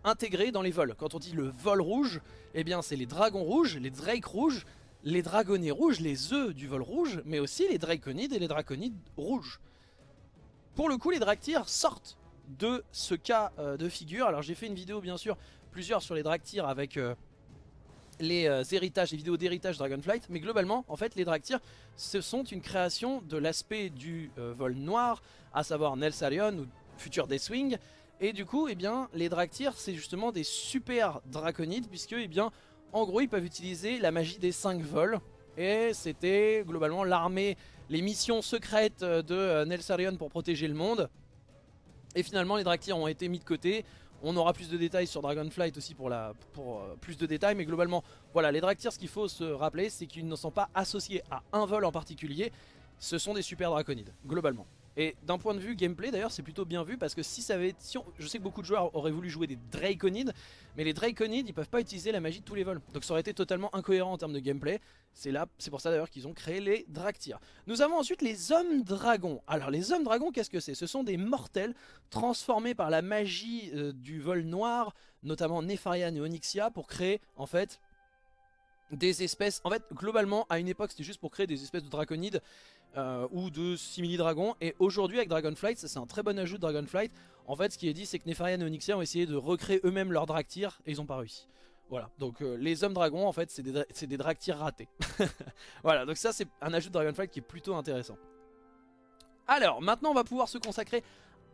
intégrés dans les vols. Quand on dit le vol rouge, eh bien c'est les dragons rouges, les drakes rouges, les dragonnets rouges, les œufs du vol rouge, mais aussi les draconides et les draconides rouges. Pour le coup, les Draktyr sortent de ce cas euh, de figure. Alors j'ai fait une vidéo bien sûr, plusieurs sur les Draktyr avec euh, les euh, héritages, les vidéos d'héritage Dragonflight. Mais globalement, en fait, les Draktyr, ce sont une création de l'aspect du vol noir, à savoir Nelsarion ou futur Deathwing. Et du coup, eh bien, les Draktyr, c'est justement des super draconides, puisque eh bien, en gros, ils peuvent utiliser la magie des 5 vols. Et c'était globalement l'armée, les missions secrètes de euh, Nelsarion pour protéger le monde. Et finalement, les Draktyr ont été mis de côté. On aura plus de détails sur Dragonflight aussi pour, la, pour euh, plus de détails. Mais globalement, voilà, les Draktyr, ce qu'il faut se rappeler, c'est qu'ils ne sont pas associés à un vol en particulier. Ce sont des super draconides, globalement. Et d'un point de vue gameplay d'ailleurs c'est plutôt bien vu parce que si ça avait si je sais que beaucoup de joueurs auraient voulu jouer des Draconides mais les Draconides ils peuvent pas utiliser la magie de tous les vols. Donc ça aurait été totalement incohérent en termes de gameplay. C'est là c'est pour ça d'ailleurs qu'ils ont créé les Draktyr. Nous avons ensuite les hommes dragons. Alors les hommes dragons qu'est-ce que c'est? Ce sont des mortels transformés par la magie euh, du vol noir notamment Nefarian et Onyxia pour créer en fait des espèces, en fait globalement à une époque c'était juste pour créer des espèces de draconides euh, ou de simili-dragons. Et aujourd'hui avec Dragonflight, ça c'est un très bon ajout de Dragonflight. En fait ce qui est dit c'est que Nefarian et Onyxia ont essayé de recréer eux-mêmes leurs Draktyr et ils ont pas réussi. Voilà, donc euh, les hommes dragons en fait c'est des, des Draktyr ratés. voilà, donc ça c'est un ajout de Dragonflight qui est plutôt intéressant. Alors maintenant on va pouvoir se consacrer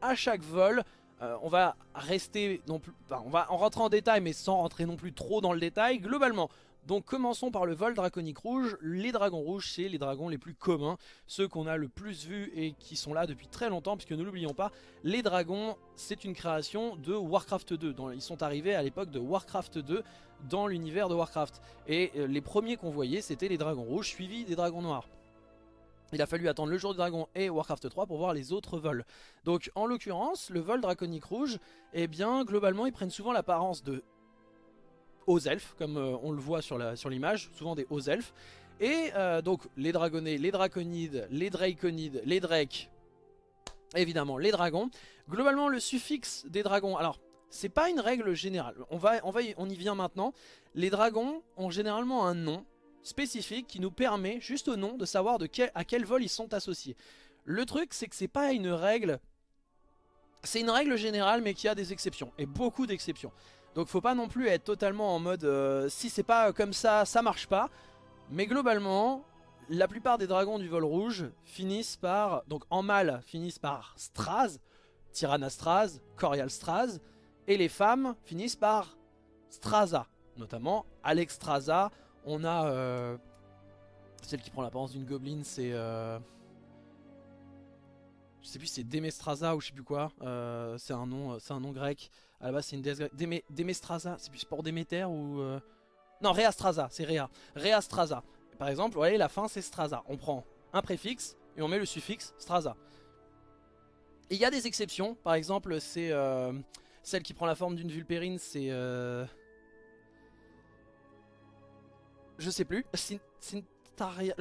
à chaque vol. Euh, on va rester non plus, on va en rentrer en détail mais sans rentrer non plus trop dans le détail. Globalement, donc commençons par le vol draconique rouge. Les dragons rouges, c'est les dragons les plus communs, ceux qu'on a le plus vus et qui sont là depuis très longtemps, puisque ne l'oublions pas, les dragons, c'est une création de Warcraft 2. ils sont arrivés à l'époque de Warcraft 2 dans l'univers de Warcraft. Et euh, les premiers qu'on voyait, c'était les dragons rouges, suivis des dragons noirs. Il a fallu attendre le jour du dragon et Warcraft 3 pour voir les autres vols. Donc en l'occurrence, le vol draconique rouge, eh bien globalement ils prennent souvent l'apparence de hauts elfes, comme euh, on le voit sur l'image, sur souvent des hauts elfes. Et euh, donc les dragonnés, les draconides, les draconides, les drakes, évidemment les dragons. Globalement le suffixe des dragons, alors c'est pas une règle générale, on, va, on, va on y vient maintenant. Les dragons ont généralement un nom spécifique qui nous permet juste au nom de savoir de quel, à quel vol ils sont associés. Le truc c'est que c'est pas une règle, c'est une règle générale mais qui a des exceptions, et beaucoup d'exceptions. Donc faut pas non plus être totalement en mode euh, si c'est pas comme ça, ça marche pas. Mais globalement, la plupart des dragons du vol rouge finissent par, donc en mâle, finissent par Straz, Tyrannastraz, Corialstraz, et les femmes finissent par Straza, notamment Alexstrasza. On a euh, celle qui prend l'apparence d'une gobeline, c'est... Euh, je sais plus si c'est Demestraza ou je sais plus quoi, c'est un, un nom grec. À la base c'est une déesse c'est plus pour Déméter ou... Non, Reastraza, c'est Rea. Reastraza. Par exemple, vous voyez, la fin c'est Straza. On prend un préfixe et on met le suffixe Straza. Il y a des exceptions, par exemple, c'est euh, celle qui prend la forme d'une vulpérine, c'est... Euh... Je sais plus, je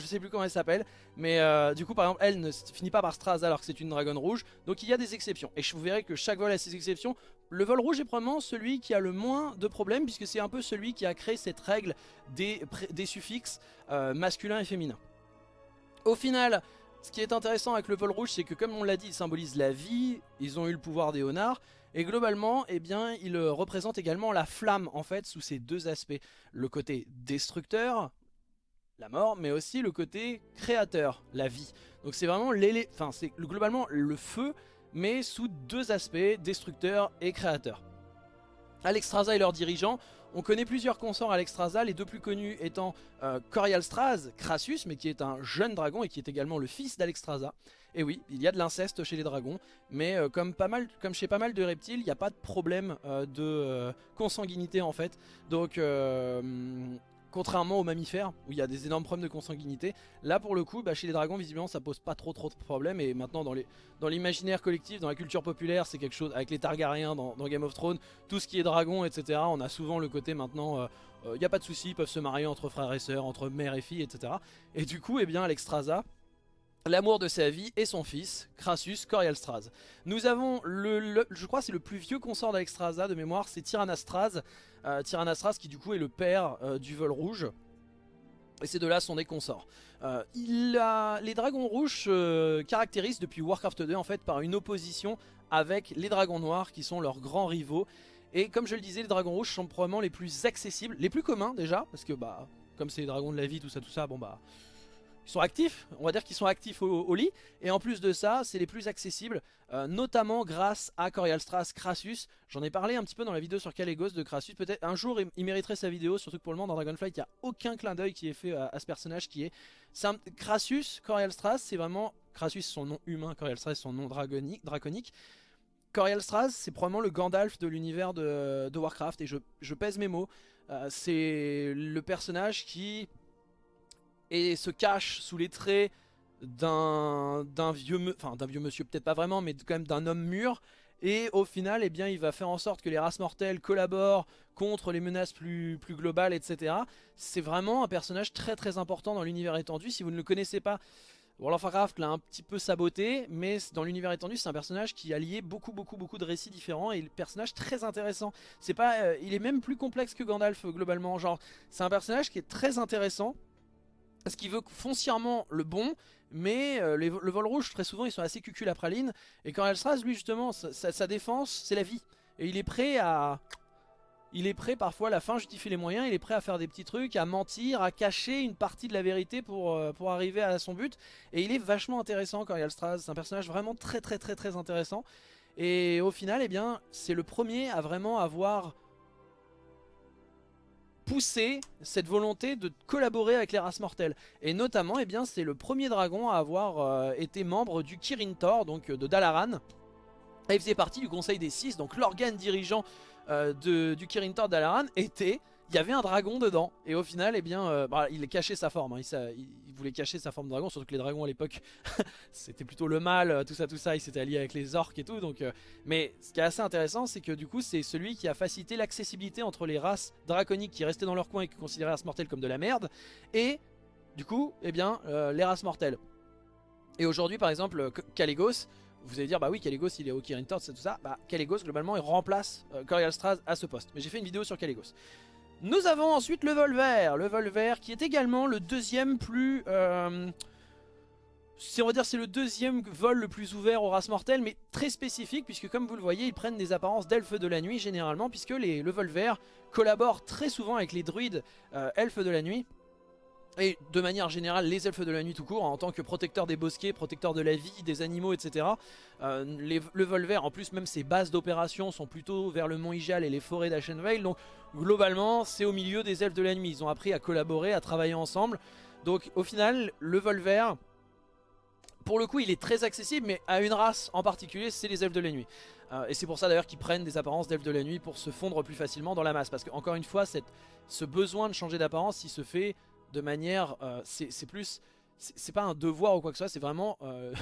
sais plus comment elle s'appelle, mais euh, du coup par exemple elle ne finit pas par Straza alors que c'est une dragonne rouge, donc il y a des exceptions. Et vous verrez que chaque vol a ses exceptions. Le vol rouge est probablement celui qui a le moins de problèmes puisque c'est un peu celui qui a créé cette règle des, suffixes euh, masculins et féminins. Au final, ce qui est intéressant avec le vol rouge, c'est que comme on l'a dit, il symbolise la vie, ils ont eu le pouvoir des honards, et globalement, eh bien, il représente également la flamme, en fait, sous ces deux aspects. Le côté destructeur, la mort, mais aussi le côté créateur, la vie. Donc c'est vraiment enfin c'est globalement le feu, mais sous deux aspects, destructeur et créateur. Alexstrasza et leurs dirigeants, on connaît plusieurs consorts Alexstrasza, les deux plus connus étant euh, Corialstraz, Crassus, mais qui est un jeune dragon et qui est également le fils d'Alexstrasza. Et oui, il y a de l'inceste chez les dragons, mais euh, comme, pas mal, comme chez pas mal de reptiles, il n'y a pas de problème euh, de consanguinité en fait. Donc Contrairement aux mammifères, où il y a des énormes problèmes de consanguinité, là pour le coup, bah, chez les dragons, visiblement, ça pose pas trop trop de problèmes. Et maintenant, dans l'imaginaire collectif, dans la culture populaire, c'est quelque chose, avec les Targaryens dans, Game of Thrones, tout ce qui est dragon, etc., on a souvent le côté maintenant, il euh, n'y euh, a pas de souci, ils peuvent se marier entre frères et sœurs, entre mère et fille, etc. Et du coup, eh bien, Alexstrasza, l'amour de sa vie et son fils, Crassus Corialstraz. Nous avons, le, je crois c'est le plus vieux consort d'Alexstrasza de mémoire, c'est Tyrannastraz, euh, qui du coup est le père euh, du vol rouge. Et ces deux-là sont des consorts. Euh, il a... Les dragons rouges se caractérisent depuis Warcraft 2 en fait par une opposition avec les dragons noirs qui sont leurs grands rivaux. Et comme je le disais, les dragons rouges sont probablement les plus accessibles, les plus communs déjà, parce que bah comme c'est les dragons de la vie, tout ça, tout ça, bon bah ils sont actifs, on va dire qu'ils sont actifs au, lit, et en plus de ça, c'est les plus accessibles, euh, notamment grâce à Corialstras Crassus. J'en ai parlé un petit peu dans la vidéo sur Calegos de Crassus, peut-être un jour il, mériterait sa vidéo, surtout que pour le moment dans Dragonflight, il n'y a aucun clin d'œil qui est fait à, ce personnage qui est... Crassus, Corialstras, c'est vraiment... Crassus son nom humain, Corialstras son nom draconique. Corialstras, c'est probablement le Gandalf de l'univers de, Warcraft, et je, pèse mes mots. Euh, c'est le personnage qui et se cache sous les traits d'un vieux, enfin vieux monsieur peut-être pas vraiment, mais quand même d'un homme mûr. Et au final, eh bien, il va faire en sorte que les races mortelles collaborent contre les menaces plus, globales, etc. C'est vraiment un personnage très très important dans l'univers étendu. Si vous ne le connaissez pas, World of Warcraft l'a un petit peu saboté, mais dans l'univers étendu, c'est un personnage qui a lié beaucoup beaucoup beaucoup de récits différents et un personnage très intéressant. C'est pas, euh, il est même plus complexe que Gandalf globalement. Genre, c'est un personnage qui est très intéressant parce qu'il veut foncièrement le bon, mais euh, le vol rouge, très souvent, ils sont assez cucul à praline. Et quand Elstras, lui, justement, sa, défense, c'est la vie. Et il est prêt à... Il est prêt, parfois, la fin justifie les moyens, il est prêt à faire des petits trucs, à mentir, à cacher une partie de la vérité pour, euh, pour arriver à son but. Et il est vachement intéressant, quand Straz. C'est un personnage vraiment très très très très intéressant. Et au final, eh bien, c'est le premier à vraiment avoir pousser cette volonté de collaborer avec les races mortelles. Et notamment, eh bien, c'est le premier dragon à avoir euh, été membre du Kirin Tor, donc euh, de Dalaran. Et il faisait partie du Conseil des Six, donc l'organe dirigeant euh, du Kirin Tor Dalaran était il y avait un dragon dedans. Et au final, eh bien, euh, bah, il cachait sa forme. Hein. Il, voulait cacher sa forme de dragon, surtout que les dragons à l'époque, c'était plutôt le mal, euh, tout ça, tout ça. Il s'était allié avec les orques et tout. Donc, euh, mais ce qui est assez intéressant, c'est que du coup, c'est celui qui a facilité l'accessibilité entre les races draconiques qui restaient dans leur coin et qui considéraient race mortelle comme de la merde, et du coup, eh bien, les races mortelles. Et aujourd'hui, par exemple, Caligos, vous allez dire, bah oui, Caligos, il est au Kirin Torch, c'est tout ça. Bah, Caligos, globalement, il remplace Straz à ce poste. Mais j'ai fait une vidéo sur Caligos. Nous avons ensuite le Volver. Le Volver qui est également le deuxième plus... Euh, on va dire c'est le deuxième vol le plus ouvert aux races mortelles, mais très spécifique, puisque comme vous le voyez, ils prennent des apparences d'elfes de la nuit généralement, puisque les, le Volver collabore très souvent avec les druides euh, elfes de la nuit. Et de manière générale, les elfes de la nuit tout court, en tant que protecteurs des bosquets, protecteurs de la vie, des animaux, etc. Euh, le Volver, en plus, même ses bases d'opération sont plutôt vers le mont Ijal et les forêts d'Ashenvale. Donc globalement, c'est au milieu des elfes de la nuit. Ils ont appris à collaborer, à travailler ensemble. Donc au final, le Volver, pour le coup, il est très accessible, mais à une race en particulier, c'est les elfes de la nuit. Euh, et c'est pour ça d'ailleurs qu'ils prennent des apparences d'elfes de la nuit pour se fondre plus facilement dans la masse. Parce qu'encore une fois, ce besoin de changer d'apparence, il se fait de manière... Euh, c'est plus... C'est pas un devoir ou quoi que ce soit, c'est vraiment... Euh,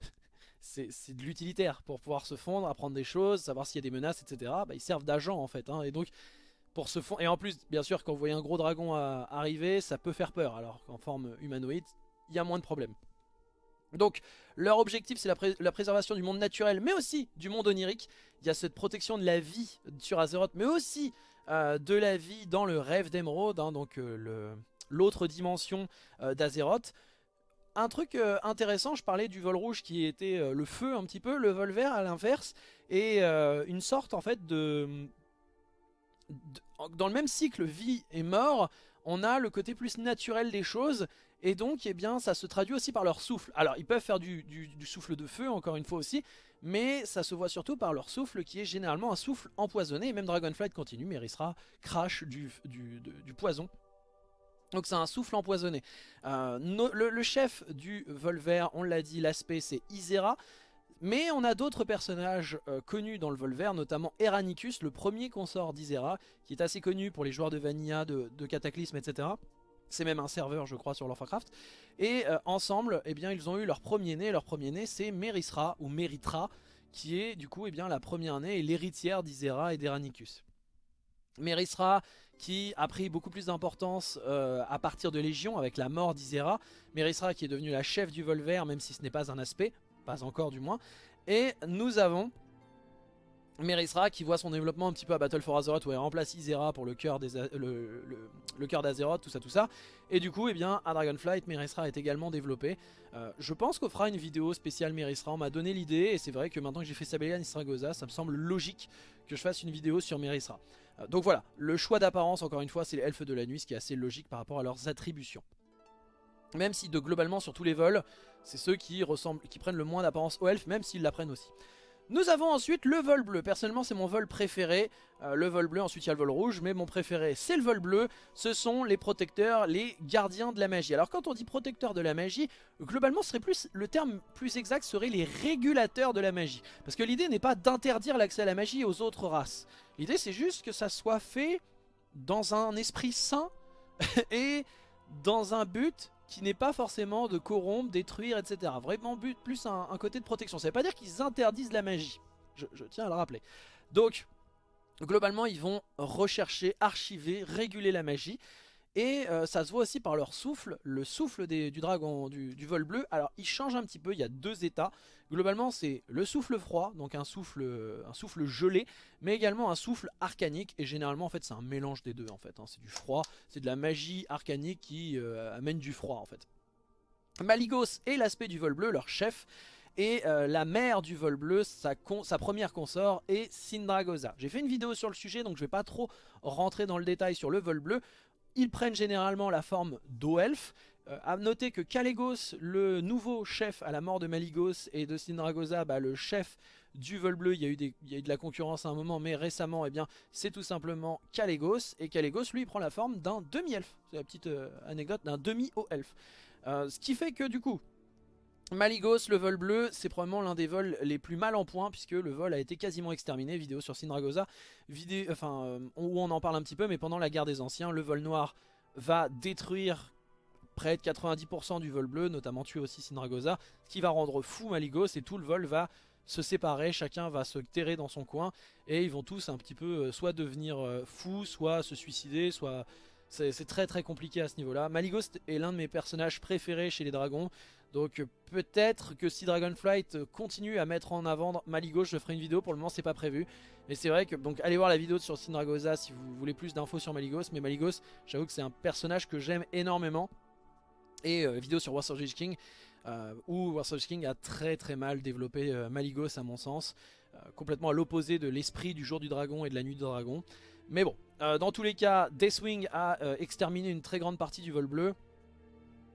c'est de l'utilitaire pour pouvoir se fondre, apprendre des choses, savoir s'il y a des menaces, etc. Bah, ils servent d'agent en fait. Hein, et donc, pour se fondre... Et en plus, bien sûr, quand vous voyez un gros dragon arriver, ça peut faire peur. Alors qu'en forme humanoïde, il y a moins de problèmes. Donc leur objectif c'est la, préservation du monde naturel mais aussi du monde onirique. Il y a cette protection de la vie sur Azeroth mais aussi euh, de la vie dans le rêve d'Emeraude, hein, donc le, l'autre dimension euh, d'Azeroth. Un truc euh, intéressant, je parlais du vol rouge qui était euh, le feu un petit peu, le vol vert à l'inverse, et une sorte en fait de, Dans le même cycle vie et mort, on a le côté plus naturel des choses, et donc eh bien, ça se traduit aussi par leur souffle. Alors ils peuvent faire du, souffle de feu encore une fois aussi, mais ça se voit surtout par leur souffle qui est généralement un souffle empoisonné, et même Dragonflight continue, mais il sera crash du, du poison donc c'est un souffle empoisonné. Euh, le, chef du Volver, on l'a dit, l'aspect c'est Isera. Mais on a d'autres personnages euh, connus dans le Volver, notamment Eranicus, le premier consort d'Isera, qui est assez connu pour les joueurs de Vanilla, de, Cataclysme, etc. C'est même un serveur, je crois, sur Warcraft. Et euh, ensemble, eh bien, ils ont eu leur premier-né. Leur premier-né, c'est Merisra, ou Meritra, qui est du coup eh bien, la première-née et l'héritière d'Isera et d'Eranicus. Merisra qui a pris beaucoup plus d'importance euh, à partir de Légion avec la mort d'Isera. Merisra qui est devenue la chef du Volver même si ce n'est pas un aspect, pas encore du moins. Et nous avons Merisra qui voit son développement un petit peu à Battle for Azeroth où elle remplace Isera pour le cœur d'Azeroth, tout ça tout ça. Et du coup, eh bien, à Dragonflight, Merisra est également développé. Euh, je pense qu'on fera une vidéo spéciale Merisra, on m'a donné l'idée et c'est vrai que maintenant que j'ai fait Sabellian Istragoza, ça me semble logique que je fasse une vidéo sur Merisra. Euh, donc voilà, le choix d'apparence, encore une fois, c'est les elfes de la nuit, ce qui est assez logique par rapport à leurs attributions. Même si de globalement sur tous les vols, c'est ceux qui, ressemblent, qui prennent le moins d'apparence aux elfes, même s'ils la prennent aussi. Nous avons ensuite le vol bleu. Personnellement, c'est mon vol préféré. Euh, le vol bleu, ensuite il y a le vol rouge, mais mon préféré, c'est le vol bleu. Ce sont les protecteurs, les gardiens de la magie. Alors quand on dit protecteur de la magie, globalement, serait plus le terme plus exact serait les régulateurs de la magie. Parce que l'idée n'est pas d'interdire l'accès à la magie aux autres races. L'idée, c'est juste que ça soit fait dans un esprit sain et dans un but qui n'est pas forcément de corrompre, détruire, etc. Vraiment but plus un, côté de protection. Ça veut pas dire qu'ils interdisent la magie. Je, tiens à le rappeler. Donc, globalement, ils vont rechercher, archiver, réguler la magie. Et euh, ça se voit aussi par leur souffle, le souffle du dragon, du, vol bleu. Alors il change un petit peu, il y a deux états. Globalement c'est le souffle froid, donc un souffle, un souffle gelé, mais également un souffle arcanique. Et généralement en fait c'est un mélange des deux en fait. Hein. C'est du froid, c'est de la magie arcanique qui euh, amène du froid en fait. Maligos est l'aspect du vol bleu, leur chef. Et euh, la mère du vol bleu, sa, sa première consort est Sindragosa. J'ai fait une vidéo sur le sujet, donc je vais pas trop rentrer dans le détail sur le vol bleu. Ils prennent généralement la forme. A euh, à noter que Kalégos, le nouveau chef à la mort de Maligos et de Sindragosa, bah, le chef du vol bleu, il y, a eu de la concurrence à un moment, mais récemment, eh bien, c'est tout simplement Kalégos. Et Kalégos, lui, prend la forme d'un demi-elfe. C'est la petite euh, anecdote d'un demi-haut-elfe. Euh, ce qui fait que, du coup, Maligos, le vol bleu, c'est probablement l'un des vols les plus mal en point puisque le vol a été quasiment exterminé. Vidéo sur Sindragosa, vidéo, enfin, euh, où on en parle un petit peu, mais pendant la guerre des anciens, le vol noir va détruire près de 90% du vol bleu, notamment tuer aussi Sindragosa, ce qui va rendre fou Maligos et tout le vol va se séparer, chacun va se terrer dans son coin et ils vont tous un petit peu euh, soit devenir euh, fous, soit se suicider, soit C'est très très compliqué à ce niveau-là. Maligost est l'un de mes personnages préférés chez les dragons. Donc peut-être que si Dragonflight continue à mettre en avant Maligos, je ferai une vidéo. Pour le moment, c'est pas prévu. Mais c'est vrai que, donc allez voir la vidéo sur Sindragosa si vous voulez plus d'infos sur Maligos. Mais Maligos, j'avoue que c'est un personnage que j'aime énormément. Et euh, vidéo sur Warsaw King, euh, où Warsaw King a très très mal développé euh, Maligos à mon sens. complètement à l'opposé de l'esprit du jour du dragon et de la nuit du dragon. Mais bon, dans tous les cas, Deathwing a exterminé une très grande partie du vol bleu.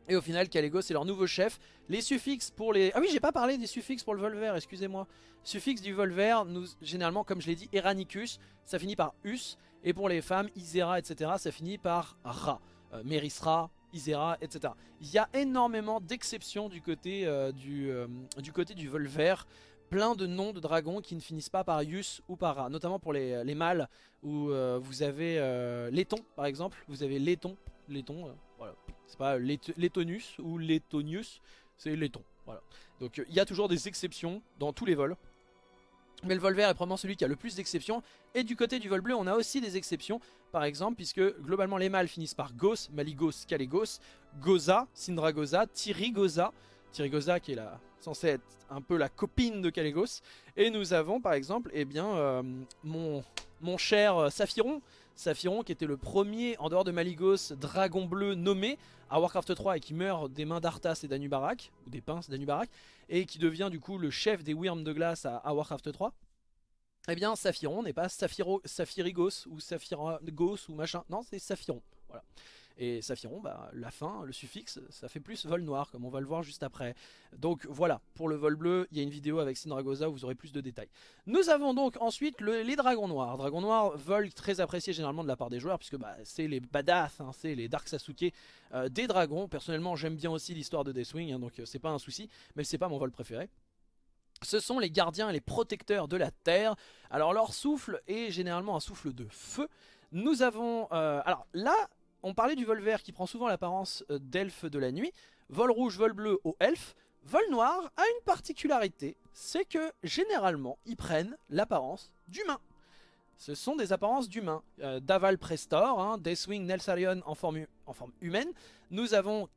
Et au final, Kalego c'est leur nouveau chef. Les suffixes pour les... Ah oui, j'ai pas parlé des suffixes pour le vol vert, excusez-moi. Suffixe du vol vert, nous, généralement, comme je l'ai dit, Eranicus, ça finit par us. Et pour les femmes, Isera, etc., ça finit par Ra. Euh, Merisra, Isera, etc. Il y a énormément d'exceptions du, côté euh, du, euh, du côté du vol vert. Plein de noms de dragons qui ne finissent pas par Yus ou par. Notamment pour les, les mâles, où vous avez Letton, par exemple. Vous avez Letton, Letton, voilà c'est pas Lettonus ou Lettonius, c'est Letton. Voilà. Donc il y a toujours des exceptions dans tous les vols. Mais le vol vert est probablement celui qui a le plus d'exceptions. Et du côté du vol bleu, on a aussi des exceptions. Par exemple, puisque globalement les mâles finissent par Gos, Maligos, Kalégos, Goza, Sindragoza, Tirigoza. Tirigoza qui est la, censée être un peu la copine de Kalégos. Et nous avons par exemple eh bien, euh, mon, cher Saphiron, Saphiron qui était le premier en dehors de Maligos dragon bleu nommé à Warcraft 3 et qui meurt des mains d'Arthas et d'Anubarak, ou des pinces d'Anubarak, et qui devient du coup le chef des Wyrms de glace à, Warcraft 3. Eh bien Saphiron n'est pas Saphiro, Saphirigos ou Saphiragos ou machin, non c'est Saphiron, voilà. Et Saphiron, bah, la fin, le suffixe, ça fait plus vol noir, comme on va le voir juste après. Donc voilà, pour le vol bleu, il y a une vidéo avec Sindragosa où vous aurez plus de détails. Nous avons donc ensuite les dragons noirs. Dragons noirs, vol très apprécié généralement de la part des joueurs, puisque bah, c'est les badass, hein, c'est les Dark Sasuke euh, des dragons. Personnellement, j'aime bien aussi l'histoire de Deathwing, hein, donc euh, c'est pas un souci, mais c'est pas mon vol préféré. Ce sont les gardiens et les protecteurs de la terre. Alors leur souffle est généralement un souffle de feu. Nous avons... Euh, alors là, on parlait du vol vert qui prend souvent l'apparence euh, d'elfe de la nuit. Vol rouge, vol bleu au elfe. Vol noir a une particularité, c'est que généralement ils prennent l'apparence d'humain. Ce sont des apparences d'humains. Euh, Daval Prestor, hein, Deathwing Nelsarion en forme humaine. Nous avons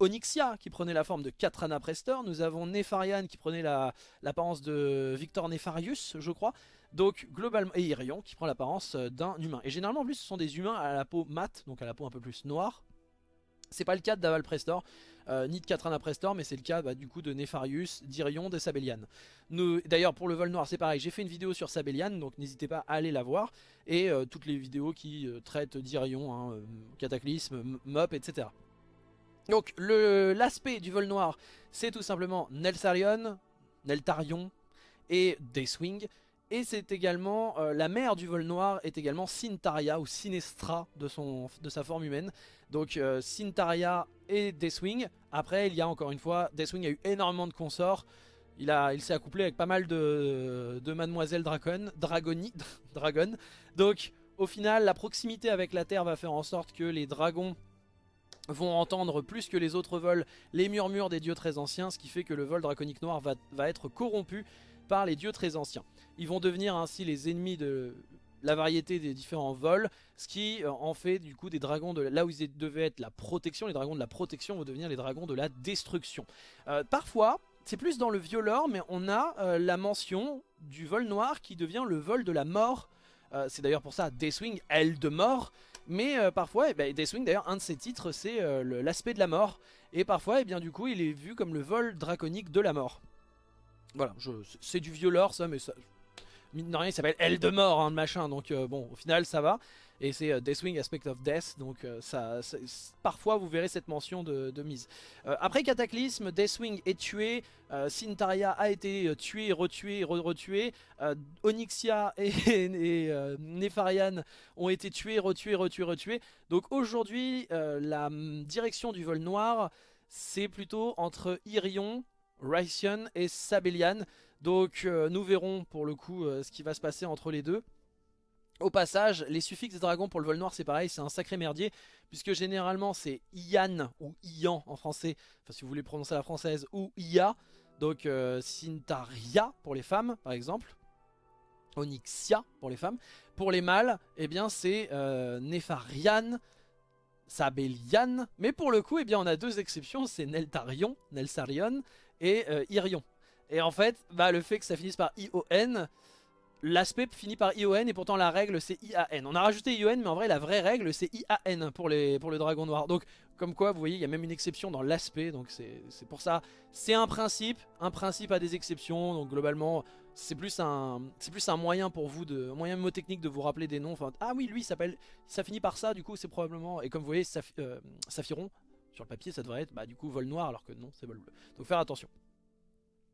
Onyxia qui prenait la forme de Katrana Prestor. Nous avons Nefarian qui prenait l'apparence de Victor Nefarius, je crois. Donc globalement, et Irion qui prend l'apparence euh, d'un humain. Et généralement en plus ce sont des humains à la peau mate, donc à la peau un peu plus noire. C'est pas le cas de Daval Prestor, euh, ni de Katrana Prestor, mais c'est le cas bah, du coup de Nefarius, d'Irion, de Sabellian. D'ailleurs pour le vol noir c'est pareil, j'ai fait une vidéo sur Sabellian, donc n'hésitez pas à aller la voir. Et euh, toutes les vidéos qui traitent d'Irion, hein, Cataclysme, Mop, etc. Donc l'aspect du vol noir c'est tout simplement Nelsarion, Neltarion et Deathwing. Et c'est également, euh, la mère du vol noir est également Sintaria ou Sinestra de, sa forme humaine. Donc euh, Sintaria et Deathwing. Après il y a encore une fois, Deathwing a eu énormément de consorts. Il, s'est accouplé avec pas mal de, de Mademoiselle Dragon, Dragoni, Dragon. Donc au final la proximité avec la Terre va faire en sorte que les dragons vont entendre plus que les autres vols les murmures des dieux très anciens. Ce qui fait que le vol draconique noir va, va être corrompu par les dieux très anciens. Ils vont devenir ainsi les ennemis de la variété des différents vols, ce qui euh, en fait du coup des dragons de là où ils devaient être la protection, les dragons de la protection vont devenir les dragons de la destruction. Euh, parfois, c'est plus dans le violeur, mais on a euh, la mention du vol noir qui devient le vol de la mort. c'est d'ailleurs pour ça Deathwing, elle de mort. Mais parfois, eh ben, Deathwing d'ailleurs, un de ses titres c'est l'aspect de la mort. Et parfois, eh bien, du coup, il est vu comme le vol draconique de la mort. Voilà, c'est du violeur ça, mais ça, mine de rien il s'appelle Elle de mort hein, machin donc euh, bon au final ça va et c'est euh, Deathwing Aspect of Death donc euh, parfois vous verrez cette mention de, mise. Après Cataclysme Deathwing est tué Sintaria a été tué retué re retué Onyxia et, Nefarian ont été tués retués retués retués. Donc aujourd'hui la direction du vol noir c'est plutôt entre Irion Rycian et Sabellian. Donc euh, nous verrons pour le coup euh, ce qui va se passer entre les deux. Au passage, les suffixes des dragons pour le vol noir c'est pareil, c'est un sacré merdier Puisque généralement c'est Ian ou Ian en français, enfin si vous voulez prononcer la française, ou Ia Donc euh, Sintaria pour les femmes par exemple Onyxia pour les femmes Pour les mâles, eh bien c'est Nefarian Sabellian. Mais pour le coup, eh bien, on a deux exceptions, c'est Neltarion, Nelsarion et euh, Irion. Et en fait, bah, le fait que ça finisse par ION, l'aspect finit par ION et pourtant la règle c'est IAN. On a rajouté ION mais en vrai la vraie règle c'est IAN pour, le dragon noir. Donc comme quoi vous voyez il y a même une exception dans l'aspect donc c'est pour ça. C'est un principe, un principe a des exceptions donc globalement c'est plus un moyen pour vous de un moyen mnémotechnique de vous rappeler des noms. Enfin ah oui lui s'appelle ça finit par ça du coup c'est probablement et comme vous voyez euh, Saphiron sur le papier ça devrait être bah du coup vol noir alors que non c'est vol bleu. Donc faire attention.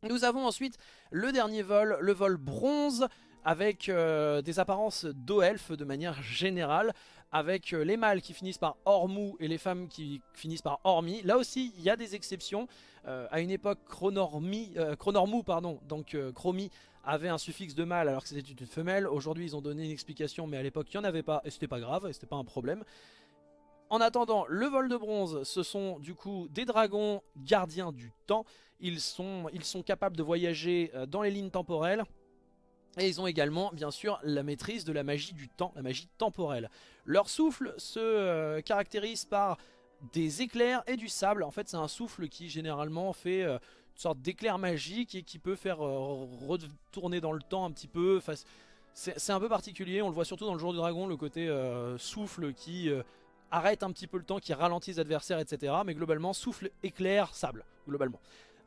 Nous avons ensuite le dernier vol, le vol bronze avec euh, des apparences d'oelfes de manière générale, avec euh, les mâles qui finissent par Ormou et les femmes qui finissent par Ormi. Là aussi, il y a des exceptions. Euh, à une époque, Chronormou, pardon, donc Chromi, avait un suffixe de mâle alors que c'était une femelle. Aujourd'hui, ils ont donné une explication, mais à l'époque, il n'y en avait pas, et c'était pas grave, et c'était pas un problème. En attendant, le vol de bronze, ce sont du coup des dragons gardiens du temps. Ils sont, ils sont capables de voyager dans les lignes temporelles. Et ils ont également, bien sûr, la maîtrise de la magie du temps, la magie temporelle. Leur souffle se euh, caractérise par des éclairs et du sable. En fait, c'est un souffle qui, généralement, fait euh, une sorte d'éclair magique et qui peut faire euh, retourner dans le temps un petit peu. Enfin, c'est un peu particulier, on le voit surtout dans le jour du dragon, le côté souffle qui arrête un petit peu le temps, qui ralentit les adversaires, etc. Mais globalement, souffle, éclair, sable, globalement.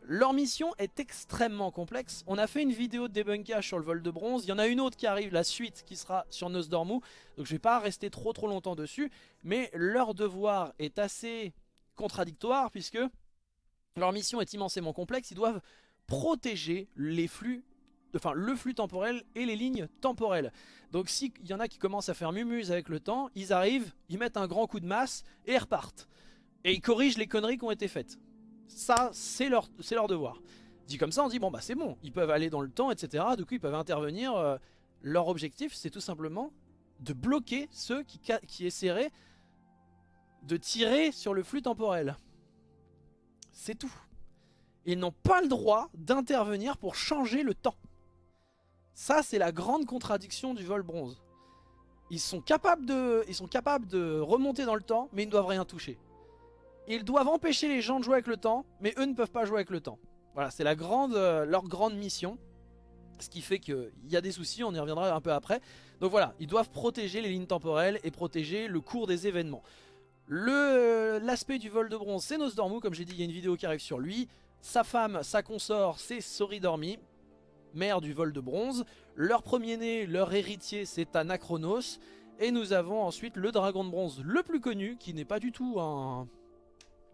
Leur mission est extrêmement complexe. On a fait une vidéo de débunkage sur le vol de bronze. Il y en a une autre qui arrive, la suite, qui sera sur Nosdormu. Donc je vais pas rester trop trop longtemps dessus. Mais leur devoir est assez contradictoire puisque leur mission est immensément complexe. Ils doivent protéger les flux enfin le flux temporel et les lignes temporelles. Donc s'il y en a qui commencent à faire mumuse avec le temps, ils arrivent, ils mettent un grand coup de masse et repartent. Et ils corrigent les conneries qui ont été faites. Ça, c'est leur, leur devoir. Dit comme ça, on dit, bon bah c'est bon, ils peuvent aller dans le temps, etc. Du coup, ils peuvent intervenir. Euh, leur objectif, c'est tout simplement de bloquer ceux qui, essaieraient de tirer sur le flux temporel. C'est tout. Ils n'ont pas le droit d'intervenir pour changer le temps. Ça, c'est la grande contradiction du vol bronze. Ils sont capables de remonter dans le temps, mais ils ne doivent rien toucher. Ils doivent empêcher les gens de jouer avec le temps, mais eux ne peuvent pas jouer avec le temps. Voilà, c'est euh, leur grande mission. Ce qui fait qu'il y a des soucis, on y reviendra un peu après. Donc voilà, ils doivent protéger les lignes temporelles et protéger le cours des événements. Euh, l'aspect du vol de bronze, c'est Nosdormu, comme j'ai dit, il y a une vidéo qui arrive sur lui. Sa femme, sa consort, c'est Soridormi, mère du vol de bronze. Leur premier-né, leur héritier, c'est Anachronos. Et nous avons ensuite le dragon de bronze le plus connu, qui n'est pas du tout un,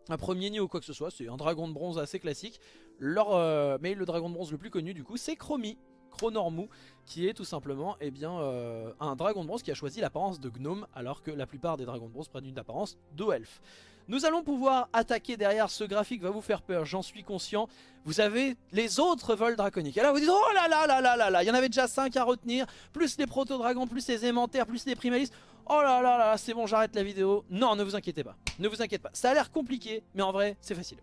un premier nid ou quoi que ce soit, c'est un dragon de bronze assez classique. Euh, mais le dragon de bronze le plus connu du coup c'est Chromie, Chronormou, qui est tout simplement eh euh, un dragon de bronze qui a choisi l'apparence de gnome, alors que la plupart des dragons de bronze prennent une apparence d'elfe. Nous allons pouvoir attaquer derrière ce graphique, va vous faire peur, j'en suis conscient. Vous avez les autres vols draconiques. Et là vous dites, oh là là là là là là, il y en avait déjà 5 à retenir, plus les proto-dragons, plus les aimentaires, plus les primalistes. Oh là là là, c'est bon, j'arrête la vidéo. Non, ne vous inquiétez pas. Ne vous inquiétez pas. Ça a l'air compliqué, mais en vrai, c'est facile.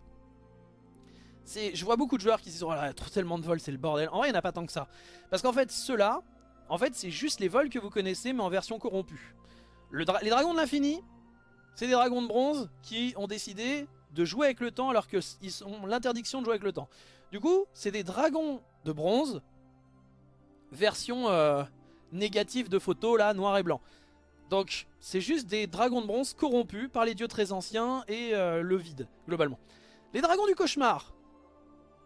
Je vois beaucoup de joueurs qui se disent, oh là, a trop tellement de vols, c'est le bordel. En vrai, il n'y en a pas tant que ça. Parce qu'en fait, ceux-là, en fait, c'est juste les vols que vous connaissez, mais en version corrompue. les dragons de l'infini, c'est des dragons de bronze qui ont décidé de jouer avec le temps alors qu'ils ont l'interdiction de jouer avec le temps. Du coup, c'est des dragons de bronze, version euh, négative de photo, là, noir et blanc. Donc c'est juste des dragons de bronze corrompus par les dieux très anciens et euh, le vide, globalement. Les dragons du cauchemar.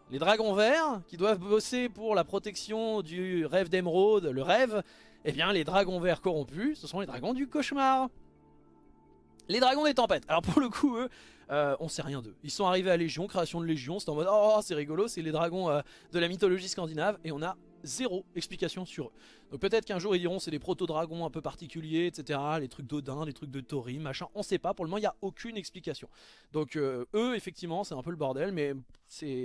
Les dragons verts, qui doivent bosser pour la protection du rêve d'émeraude, le rêve. Eh bien les dragons verts corrompus, ce sont les dragons du cauchemar. Les dragons des tempêtes. Alors pour le coup, eux, euh, on sait rien d'eux. Ils sont arrivés à Légion, création de Légion, c'est en mode oh c'est rigolo, c'est les dragons euh, de la mythologie scandinave et on a zéro explication sur eux. Donc peut-être qu'un jour ils diront c'est des proto-dragons un peu particuliers, etc. Les trucs d'Odin, les trucs de Tori, machin, on sait pas. Pour le moment il n'y a aucune explication. Donc euh, eux effectivement c'est un peu le bordel, mais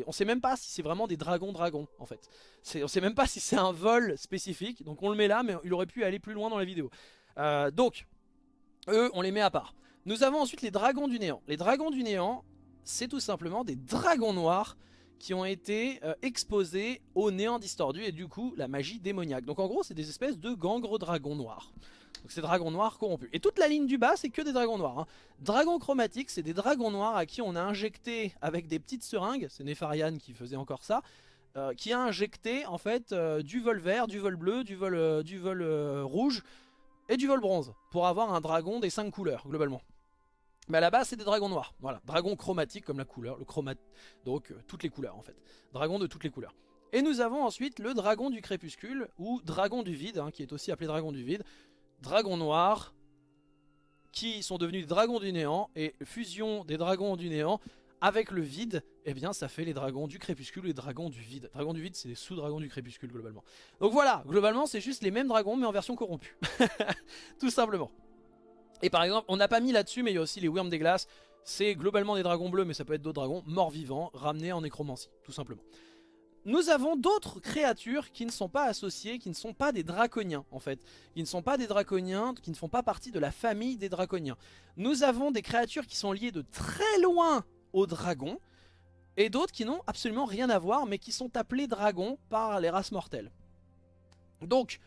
on sait même pas si c'est vraiment des dragons-dragons en fait. On sait même pas si c'est un vol spécifique, donc on le met là, mais il aurait pu aller plus loin dans la vidéo. Donc eux on les met à part. Nous avons ensuite les dragons du néant. Les dragons du néant c'est tout simplement des dragons noirs qui ont été euh, exposés au néant distordu et du coup la magie démoniaque. Donc en gros c'est des espèces de gangres dragons noirs. Donc c'est dragon noir corrompu. Et toute la ligne du bas, c'est que des dragons noirs. Hein. Dragon chromatique, c'est des dragons noirs à qui on a injecté avec des petites seringues, c'est Nefarian qui faisait encore ça, euh, qui a injecté en fait euh, du vol vert, du vol bleu, du vol, du vol rouge et du vol bronze pour avoir un dragon des 5 couleurs globalement. Mais à la base c'est des dragons noirs, voilà, dragon chromatique comme la couleur, le chromat donc toutes les couleurs en fait, dragon de toutes les couleurs. Et nous avons ensuite le dragon du crépuscule ou dragon du vide, hein, qui est aussi appelé dragon du vide, dragon noir, qui sont devenus des dragons du néant et fusion des dragons du néant avec le vide, eh bien ça fait les dragons du crépuscule et les dragons du vide. Dragons du vide, c'est les sous-dragons du crépuscule globalement. Donc voilà, globalement c'est juste les mêmes dragons mais en version corrompue. Tout simplement. Et par exemple, on n'a pas mis là-dessus mais il y a aussi les Wyrms des glaces. C'est globalement des dragons bleus mais ça peut être d'autres dragons morts vivants ramenés en nécromancie, tout simplement. Nous avons d'autres créatures qui ne sont pas associées, qui ne sont pas des draconiens en fait. Qui ne sont pas des draconiens, qui ne font pas partie de la famille des draconiens. Nous avons des créatures qui sont liées de très loin aux dragons, et d'autres qui n'ont absolument rien à voir, mais qui sont appelés dragons par les races mortelles. Donc,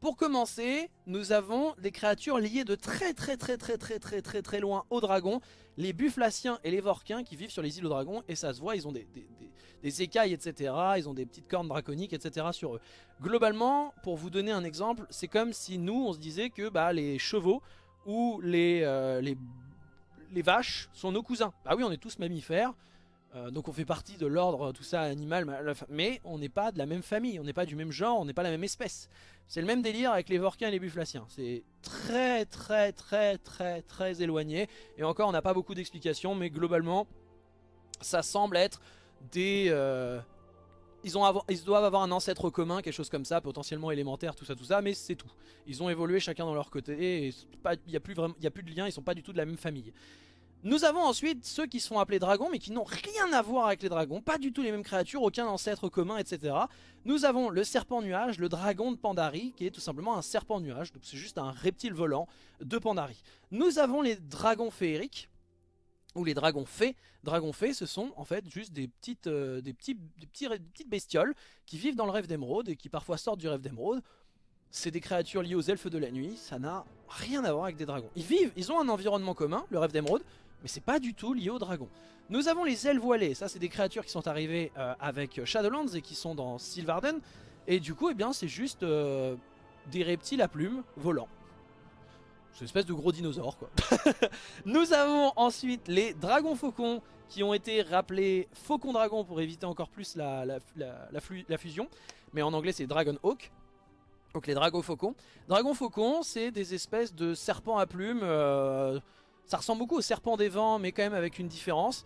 pour commencer, nous avons des créatures liées de très très très très très très très très loin aux dragons, les Bufflaciens et les Vorquins qui vivent sur les îles aux dragons, et ça se voit, ils ont des, écailles, etc., ils ont des petites cornes draconiques, etc. sur eux. Globalement, pour vous donner un exemple, c'est comme si nous, on se disait que bah, les chevaux ou les, euh, vaches sont nos cousins. Bah oui, on est tous mammifères, euh, donc on fait partie de l'ordre, tout ça, animal, mais on n'est pas de la même famille, on n'est pas du même genre, on n'est pas la même espèce. C'est le même délire avec les Vorquins et les Bufflaciens. C'est très très très très très éloigné, et encore on n'a pas beaucoup d'explications, mais globalement, ça semble être des... Euh, ils, ont ils doivent avoir un ancêtre commun, quelque chose comme ça, potentiellement élémentaire, tout ça, tout ça, mais c'est tout. Ils ont évolué chacun dans leur côté, et il n'y a, a plus de lien, ils sont pas du tout de la même famille. Nous avons ensuite ceux qui se font appeler dragons, mais qui n'ont rien à voir avec les dragons, pas du tout les mêmes créatures, aucun ancêtre commun, etc. Nous avons le serpent nuage, le dragon de Pandari, qui est tout simplement un serpent nuage, donc c'est juste un reptile volant de Pandari. Nous avons les dragons féeriques, ou les dragons fées. Dragons fées, ce sont en fait juste des petites, euh, des, petits, des, petits, petites bestioles qui vivent dans le rêve d'émeraude et qui parfois sortent du rêve d'émeraude. C'est des créatures liées aux elfes de la nuit, ça n'a rien à voir avec des dragons. Ils vivent, ils ont un environnement commun, le rêve d'émeraude, mais c'est pas du tout lié aux dragons. Nous avons les ailes voilées, ça c'est des créatures qui sont arrivées euh, avec Shadowlands et qui sont dans Sylvarden. Et du coup, eh bien, c'est juste euh, des reptiles à plumes volants. C'est une espèce de gros dinosaure quoi. Nous avons ensuite les dragons faucons qui ont été rappelés faucon dragon pour éviter encore plus la, la, fusion. Mais en anglais c'est dragon hawk. Donc les dragons faucons. Dragons faucons c'est des espèces de serpents à plumes. Euh, ça ressemble beaucoup aux serpents des vents mais quand même avec une différence.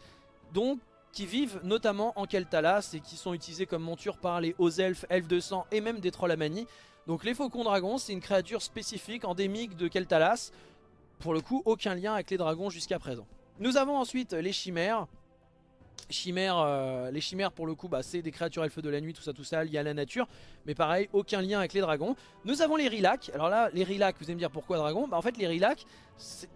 Donc qui vivent notamment en Keltalas et qui sont utilisés comme monture par les hauts elfes, elfes de sang et même des trolls à manie. Donc les faucons dragons, c'est une créature spécifique, endémique de Keltalas. Pour le coup, aucun lien avec les dragons jusqu'à présent. Nous avons ensuite les chimères. Chimères, euh, les chimères pour le coup bah, c'est des créatures elfes de la nuit, tout ça tout ça lié à la nature. Mais pareil, aucun lien avec les dragons. Nous avons les Rilac, alors là les Rilac vous allez me dire pourquoi dragon bah, En fait les Rilac,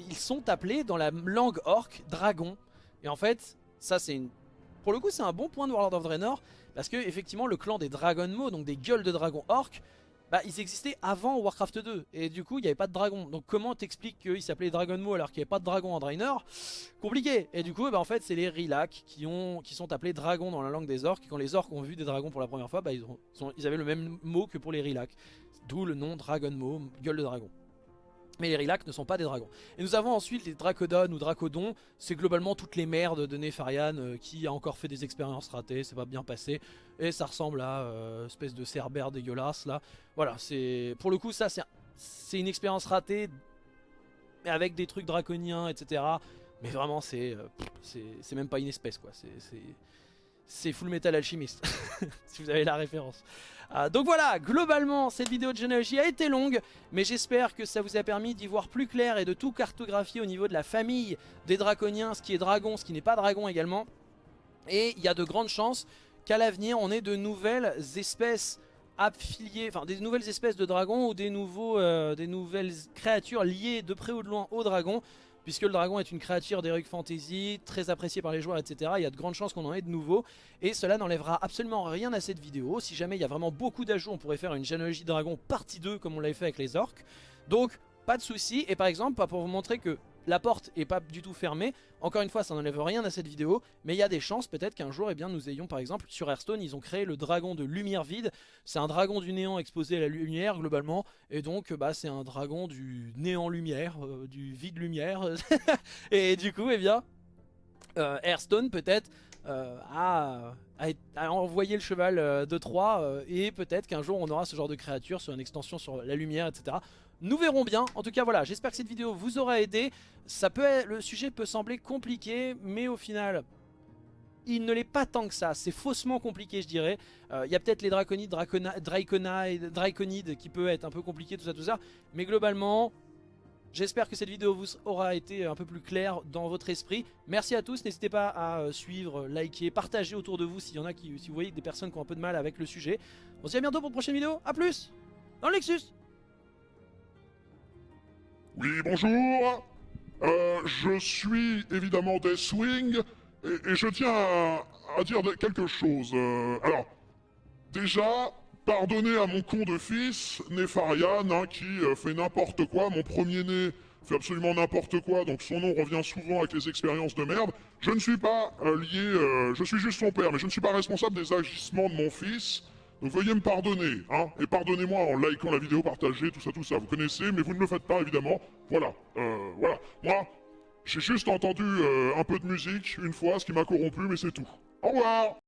ils sont appelés dans la langue orque dragon. Et en fait ça c'est une... Pour le coup c'est un bon point de Warlord of Draenor Parce que effectivement le clan des Dragonmo, donc des gueules de dragon orques bah ils existaient avant Warcraft 2 et du coup il n'y avait pas de dragon. Donc comment t'expliques qu'ils s'appelaient Dragon alors qu'il n'y avait pas de dragon en Draenor? Compliqué. Et du coup bah, en fait c'est les Rilac qui, ont, qui sont appelés dragons dans la langue des orques. Quand les orques ont vu des dragons pour la première fois bah, ils, avaient le même mot que pour les Rilac d'où le nom Dragonmo, gueule de dragon mais les Rilac ne sont pas des dragons. Et nous avons ensuite les Dracodon ou Dracodons. C'est globalement toutes les merdes de Nefarian euh, qui a encore fait des expériences ratées. C'est pas bien passé. Et ça ressemble à euh, espèce de cerbère dégueulasse là. Voilà, c'est pour le coup ça c'est une expérience ratée. Mais avec des trucs draconiens, etc. Mais vraiment c'est euh, c'est même pas une espèce quoi. C'est Full Metal Alchemist. si vous avez la référence. Euh, donc voilà, globalement, cette vidéo de généalogie a été longue, mais j'espère que ça vous a permis d'y voir plus clair et de tout cartographier au niveau de la famille des draconiens, ce qui est dragon, ce qui n'est pas dragon également. Et il y a de grandes chances qu'à l'avenir, on ait de nouvelles espèces affiliées, enfin des nouvelles espèces de dragons ou des, nouveaux, euh, des nouvelles créatures liées de près ou de loin aux dragons puisque le dragon est une créature d'Heroic Fantasy, très appréciée par les joueurs, etc. Il y a de grandes chances qu'on en ait de nouveau, et cela n'enlèvera absolument rien à cette vidéo. Si jamais il y a vraiment beaucoup d'ajouts, on pourrait faire une généalogie dragon partie 2, comme on l'avait fait avec les orques. Donc, pas de souci. Et par exemple, pour vous montrer que la porte est pas du tout fermée. Encore une fois, ça n'enlève rien à cette vidéo, mais il y a des chances peut-être qu'un jour, eh bien, nous ayons par exemple sur Hearthstone, ils ont créé le dragon de lumière vide. C'est un dragon du néant exposé à la lumière globalement, et donc bah, c'est un dragon du néant lumière, euh, du vide lumière. et du coup, eh bien, euh, Hearthstone peut-être euh, a, envoyé le cheval de 3 et peut-être qu'un jour on aura ce genre de créature sur une extension sur la lumière, etc. Nous verrons bien. En tout cas, voilà, j'espère que cette vidéo vous aura aidé. Ça peut le sujet peut sembler compliqué, mais au final, il ne l'est pas tant que ça. C'est faussement compliqué, je dirais. Euh, il y a peut-être les draconides, draconides qui peut être un peu compliqué, tout ça, tout ça. Mais globalement, j'espère que cette vidéo vous aura été un peu plus claire dans votre esprit. Merci à tous. N'hésitez pas à euh, suivre, liker, partager autour de vous s'il y en a qui, si vous voyez des personnes qui ont un peu de mal avec le sujet. On se dit à bientôt pour une prochaine vidéo. A plus dans le Lexus oui, bonjour. Euh, je suis évidemment Deathwing et, et je tiens à, dire quelque chose. Euh, alors, déjà, pardonnez à mon con de fils, Nefarian, hein, qui euh, fait n'importe quoi. Mon premier-né fait absolument n'importe quoi, donc son nom revient souvent avec les expériences de merde. Je ne suis pas lié, je suis juste son père, mais je ne suis pas responsable des agissements de mon fils. Donc veuillez me pardonner, hein, et pardonnez-moi en likant la vidéo, partagez, tout ça, tout ça. Vous connaissez, mais vous ne le faites pas, évidemment. Voilà, euh, voilà. Moi, j'ai juste entendu euh, un peu de musique, une fois, ce qui m'a corrompu, mais c'est tout. Au revoir